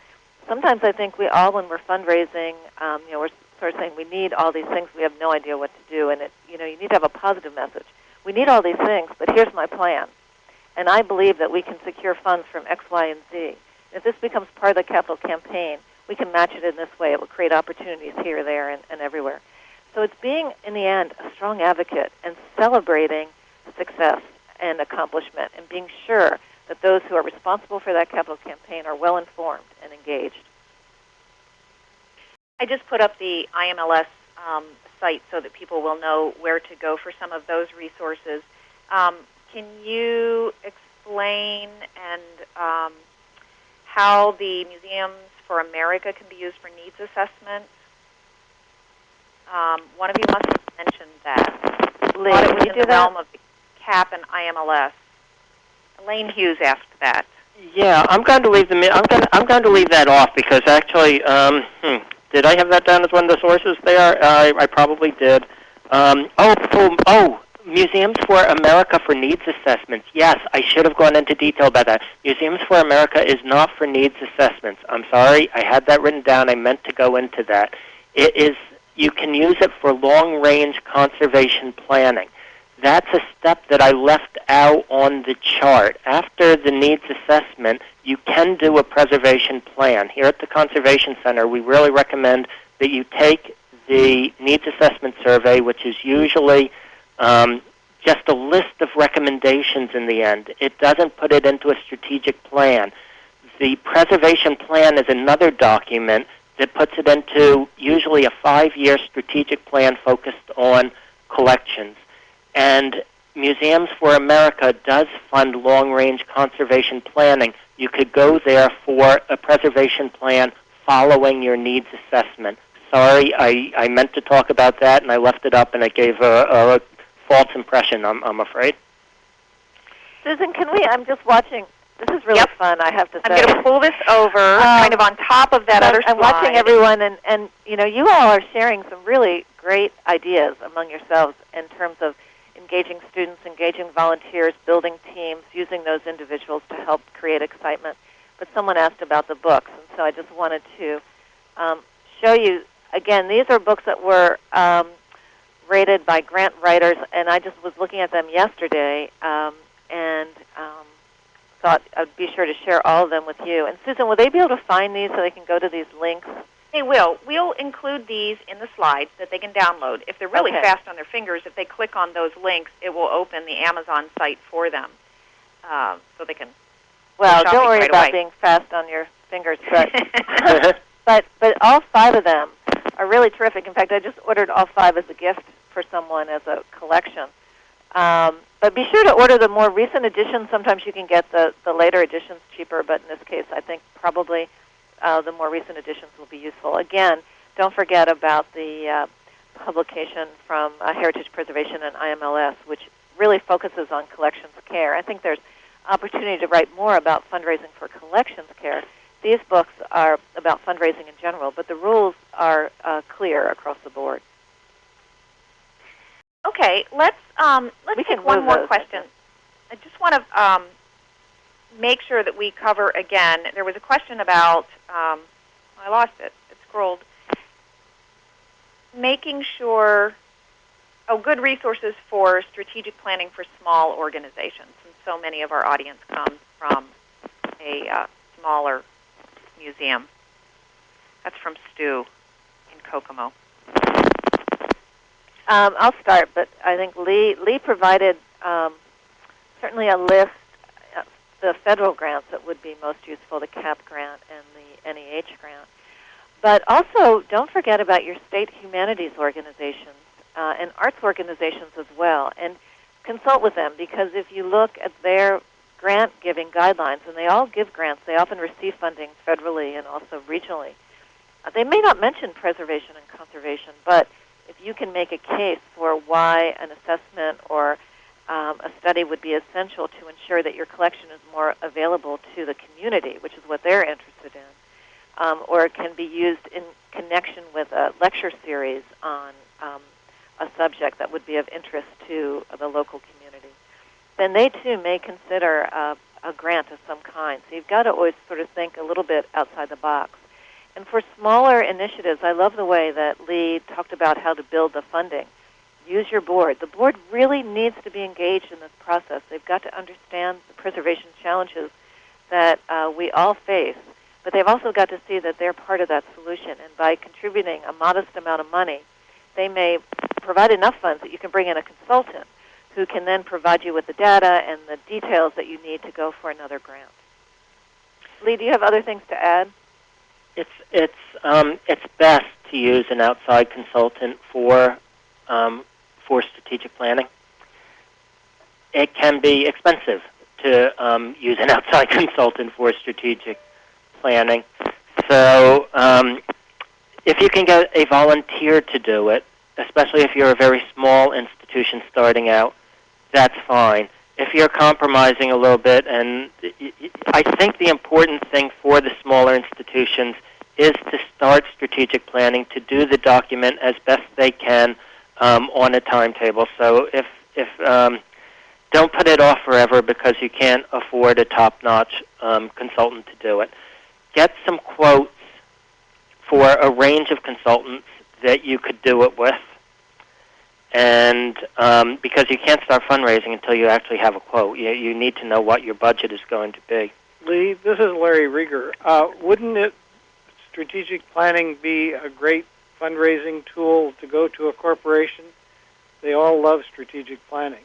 Sometimes I think we all, when we're fundraising, um, you know, we're of saying we need all these things. We have no idea what to do, and it, you know, you need to have a positive message. We need all these things, but here's my plan. And I believe that we can secure funds from X, Y, and Z. If this becomes part of the capital campaign, we can match it in this way. It will create opportunities here, there, and, and everywhere. So it's being, in the end, a strong advocate and celebrating success and accomplishment and being sure that those who are responsible for that capital campaign are well informed and engaged. I just put up the IMLS um, site so that people will know where to go for some of those resources. Um, can you explain and um, how the Museums for America can be used for needs assessment? Um, one of you must have mentioned that. Lee, Thought it was you in do the that? realm of the CAP and IMLS. Elaine Hughes asked that. Yeah, I'm going to leave the. I'm going. To, I'm going to leave that off because actually, um, hmm, did I have that down as one of the sources there? I, I probably did. Um, oh, oh, oh, Museums for America for needs assessments. Yes, I should have gone into detail about that. Museums for America is not for needs assessments. I'm sorry, I had that written down. I meant to go into that. It is. You can use it for long-range conservation planning that's a step that I left out on the chart. After the needs assessment, you can do a preservation plan. Here at the Conservation Center, we really recommend that you take the needs assessment survey, which is usually um, just a list of recommendations in the end. It doesn't put it into a strategic plan. The preservation plan is another document that puts it into usually a five-year strategic plan focused on collections. And Museums for America does fund long range conservation planning. You could go there for a preservation plan following your needs assessment. Sorry, I, I meant to talk about that and I left it up and it gave a, a false impression, I'm, I'm afraid. Susan, can we? I'm just watching. This is really Yep. fun. I have to I'm say. going to pull this over, Um, kind of on top of that I'm, other I'm watching everyone, and and you know, you all are sharing some really great ideas among yourselves in terms of engaging students, engaging volunteers, building teams, using those individuals to help create excitement. But someone asked about the books, and so I just wanted to um, show you again. These are books that were um, rated by grant writers, and I just was looking at them yesterday, um, and um, thought I'd be sure to share all of them with you. And Susan, will they be able to find these so they can go to these links? They will. We'll include these in the slides that they can download. If they're really Okay. fast on their fingers, if they click on those links, it will open the Amazon site for them, um, so they can. Well, don't worry right about away. being fast on your fingers, [LAUGHS] but [LAUGHS] but but all five of them are really terrific. In fact, I just ordered all five as a gift for someone as a collection. Um, but be sure to order the more recent editions. Sometimes you can get the the later editions cheaper, but in this case, I think probably uh, the more recent editions will be useful. Again, don't forget about the uh, publication from uh, Heritage Preservation and IMLS, which really focuses on collections care. I think there's opportunity to write more about fundraising for collections care. These books are about fundraising in general, but the rules are uh, clear across the board. okay, let's um, let's We take one more those, I question. I just want to um, make sure that we cover again. There was a question about. Um, I lost it. It scrolled. Making sure. Oh, good resources for strategic planning for small organizations, and so many of our audience comes from a uh, smaller museum. That's from Stu in Kokomo. Um, I'll start, but I think Lee Lee provided um, certainly a list the federal grants that would be most useful, the CAP grant and the NEH grant. But also, don't forget about your state humanities organizations uh, and arts organizations as well, and consult with them because if you look at their grant giving guidelines, and they all give grants, they often receive funding federally and also regionally. Uh, they may not mention preservation and conservation, but if you can make a case for why an assessment or um, a study would be essential to ensure that your collection is more available to the community, which is what they're interested in, um, or it can be used in connection with a lecture series on um, a subject that would be of interest to the local community, then they too may consider uh, a grant of some kind. So you've got to always sort of think a little bit outside the box. And for smaller initiatives, I love the way that Lee talked about how to build the funding. Use your board. The board really needs to be engaged in this process. They've got to understand the preservation challenges that uh, we all face, but they've also got to see that they're part of that solution. And by contributing a modest amount of money, they may provide enough funds that you can bring in a consultant who can then provide you with the data and the details that you need to go for another grant. Lee, do you have other things to add? It's it's um, it's best to use an outside consultant for um, for strategic planning. It can be expensive to um, use an [LAUGHS] outside consultant for strategic planning. So um, if you can get a volunteer to do it, especially if you're a very small institution starting out, that's fine. If you're compromising a little bit, and I think the important thing for the smaller institutions is to start strategic planning, to do the document as best they can um, on a timetable. So if if um, don't put it off forever because you can't afford a top-notch um, consultant to do it. Get some quotes for a range of consultants that you could do it with, and um, because you can't start fundraising until you actually have a quote, you, you need to know what your budget is going to be. Lee, this is Larry Reger. Uh, wouldn't it strategic planning be a great fundraising tool to go to a corporation? They all love strategic planning.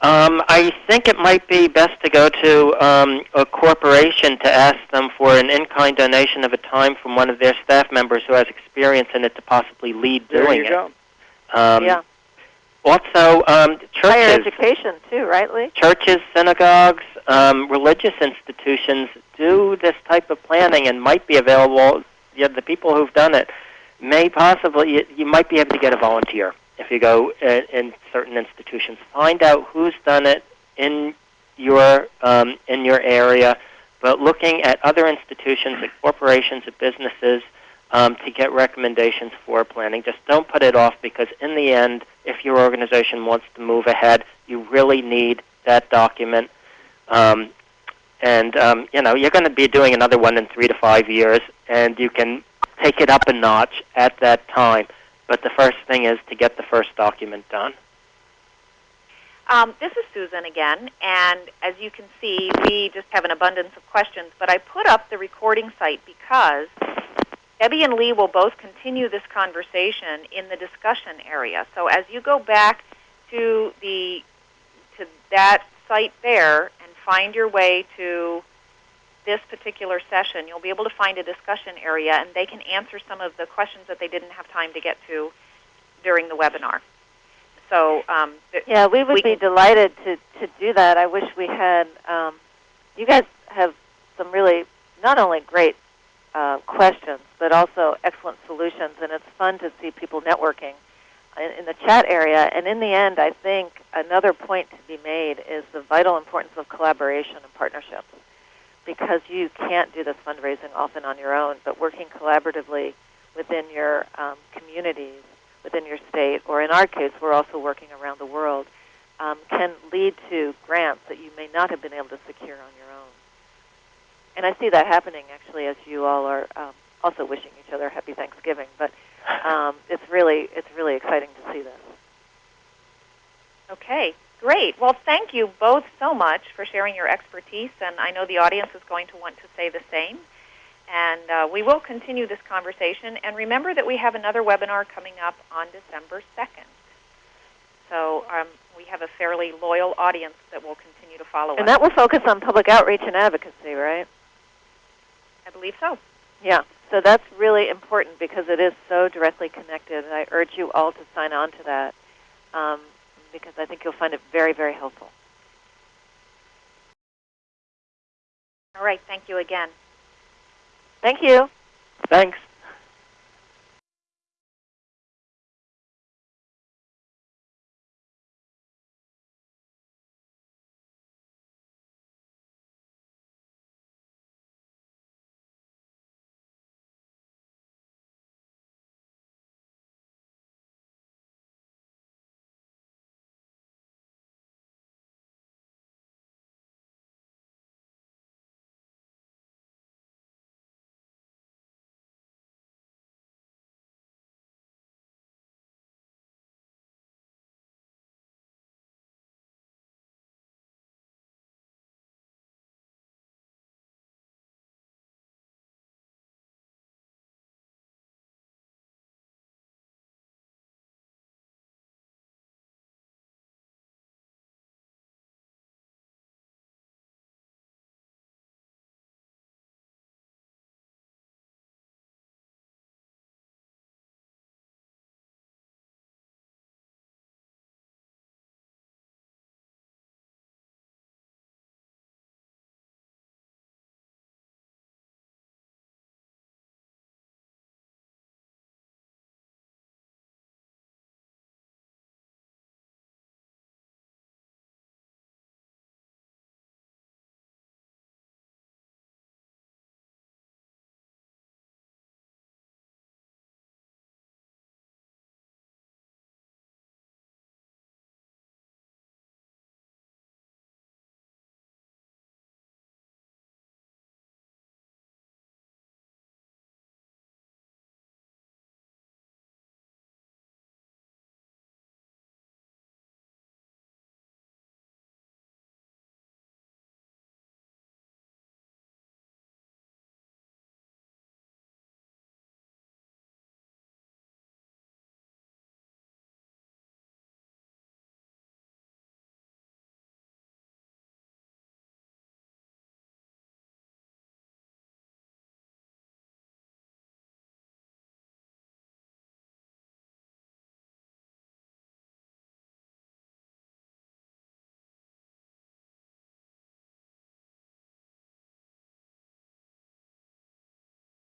Um, I think it might be best to go to um, a corporation to ask them for an in-kind donation of a time from one of their staff members who has experience in it to possibly lead there doing you it. go. Um, yeah. Also, um, Higher churches, education too, right, Lee? churches, synagogues, um, religious institutions do this type of planning and might be available. Yeah, the people who've done it may possibly you, you might be able to get a volunteer if you go in, in certain institutions. Find out who's done it in your um, in your area, but looking at other institutions, at corporations, at businesses, um, to get recommendations for planning. Just don't put it off because in the end, if your organization wants to move ahead, you really need that document. Um, and um, you know you're going to be doing another one in three to five years, and you can take it up a notch at that time. But the first thing is to get the first document done. Um, this is Susan again, and as you can see, we just have an abundance of questions. But I put up the recording site because Debbie and Lee will both continue this conversation in the discussion area. So as you go back to the to that site there and find your way to this particular session, you'll be able to find a discussion area, and they can answer some of the questions that they didn't have time to get to during the webinar. So um, Yeah, we would We be delighted to, to do that. I wish we had. Um, you guys have some really not only great uh, questions, but also excellent solutions, and it's fun to see people networking in, in the chat area. And in the end, I think another point to be made is the vital importance of collaboration and partnerships, because you can't do this fundraising often on your own, but working collaboratively within your um, communities within your state, or in our case, we're also working around the world, um, can lead to grants that you may not have been able to secure on your own. And I see that happening actually as you all are um, also wishing each other happy Thanksgiving. But um, it's really it's really exciting to see this. Okay, great. Well, thank you both so much for sharing your expertise, and I know the audience is going to want to say the same. And uh, we will continue this conversation. And remember that we have another webinar coming up on December 2nd. So um, we have a fairly loyal audience that will continue to follow And us. that will focus on public outreach and advocacy, right? I believe so. Yeah. So that's really important because it is so directly connected, and I urge you all to sign on to that um, because I think you'll find it very, very helpful. All right, thank you again. Thank you. Thanks.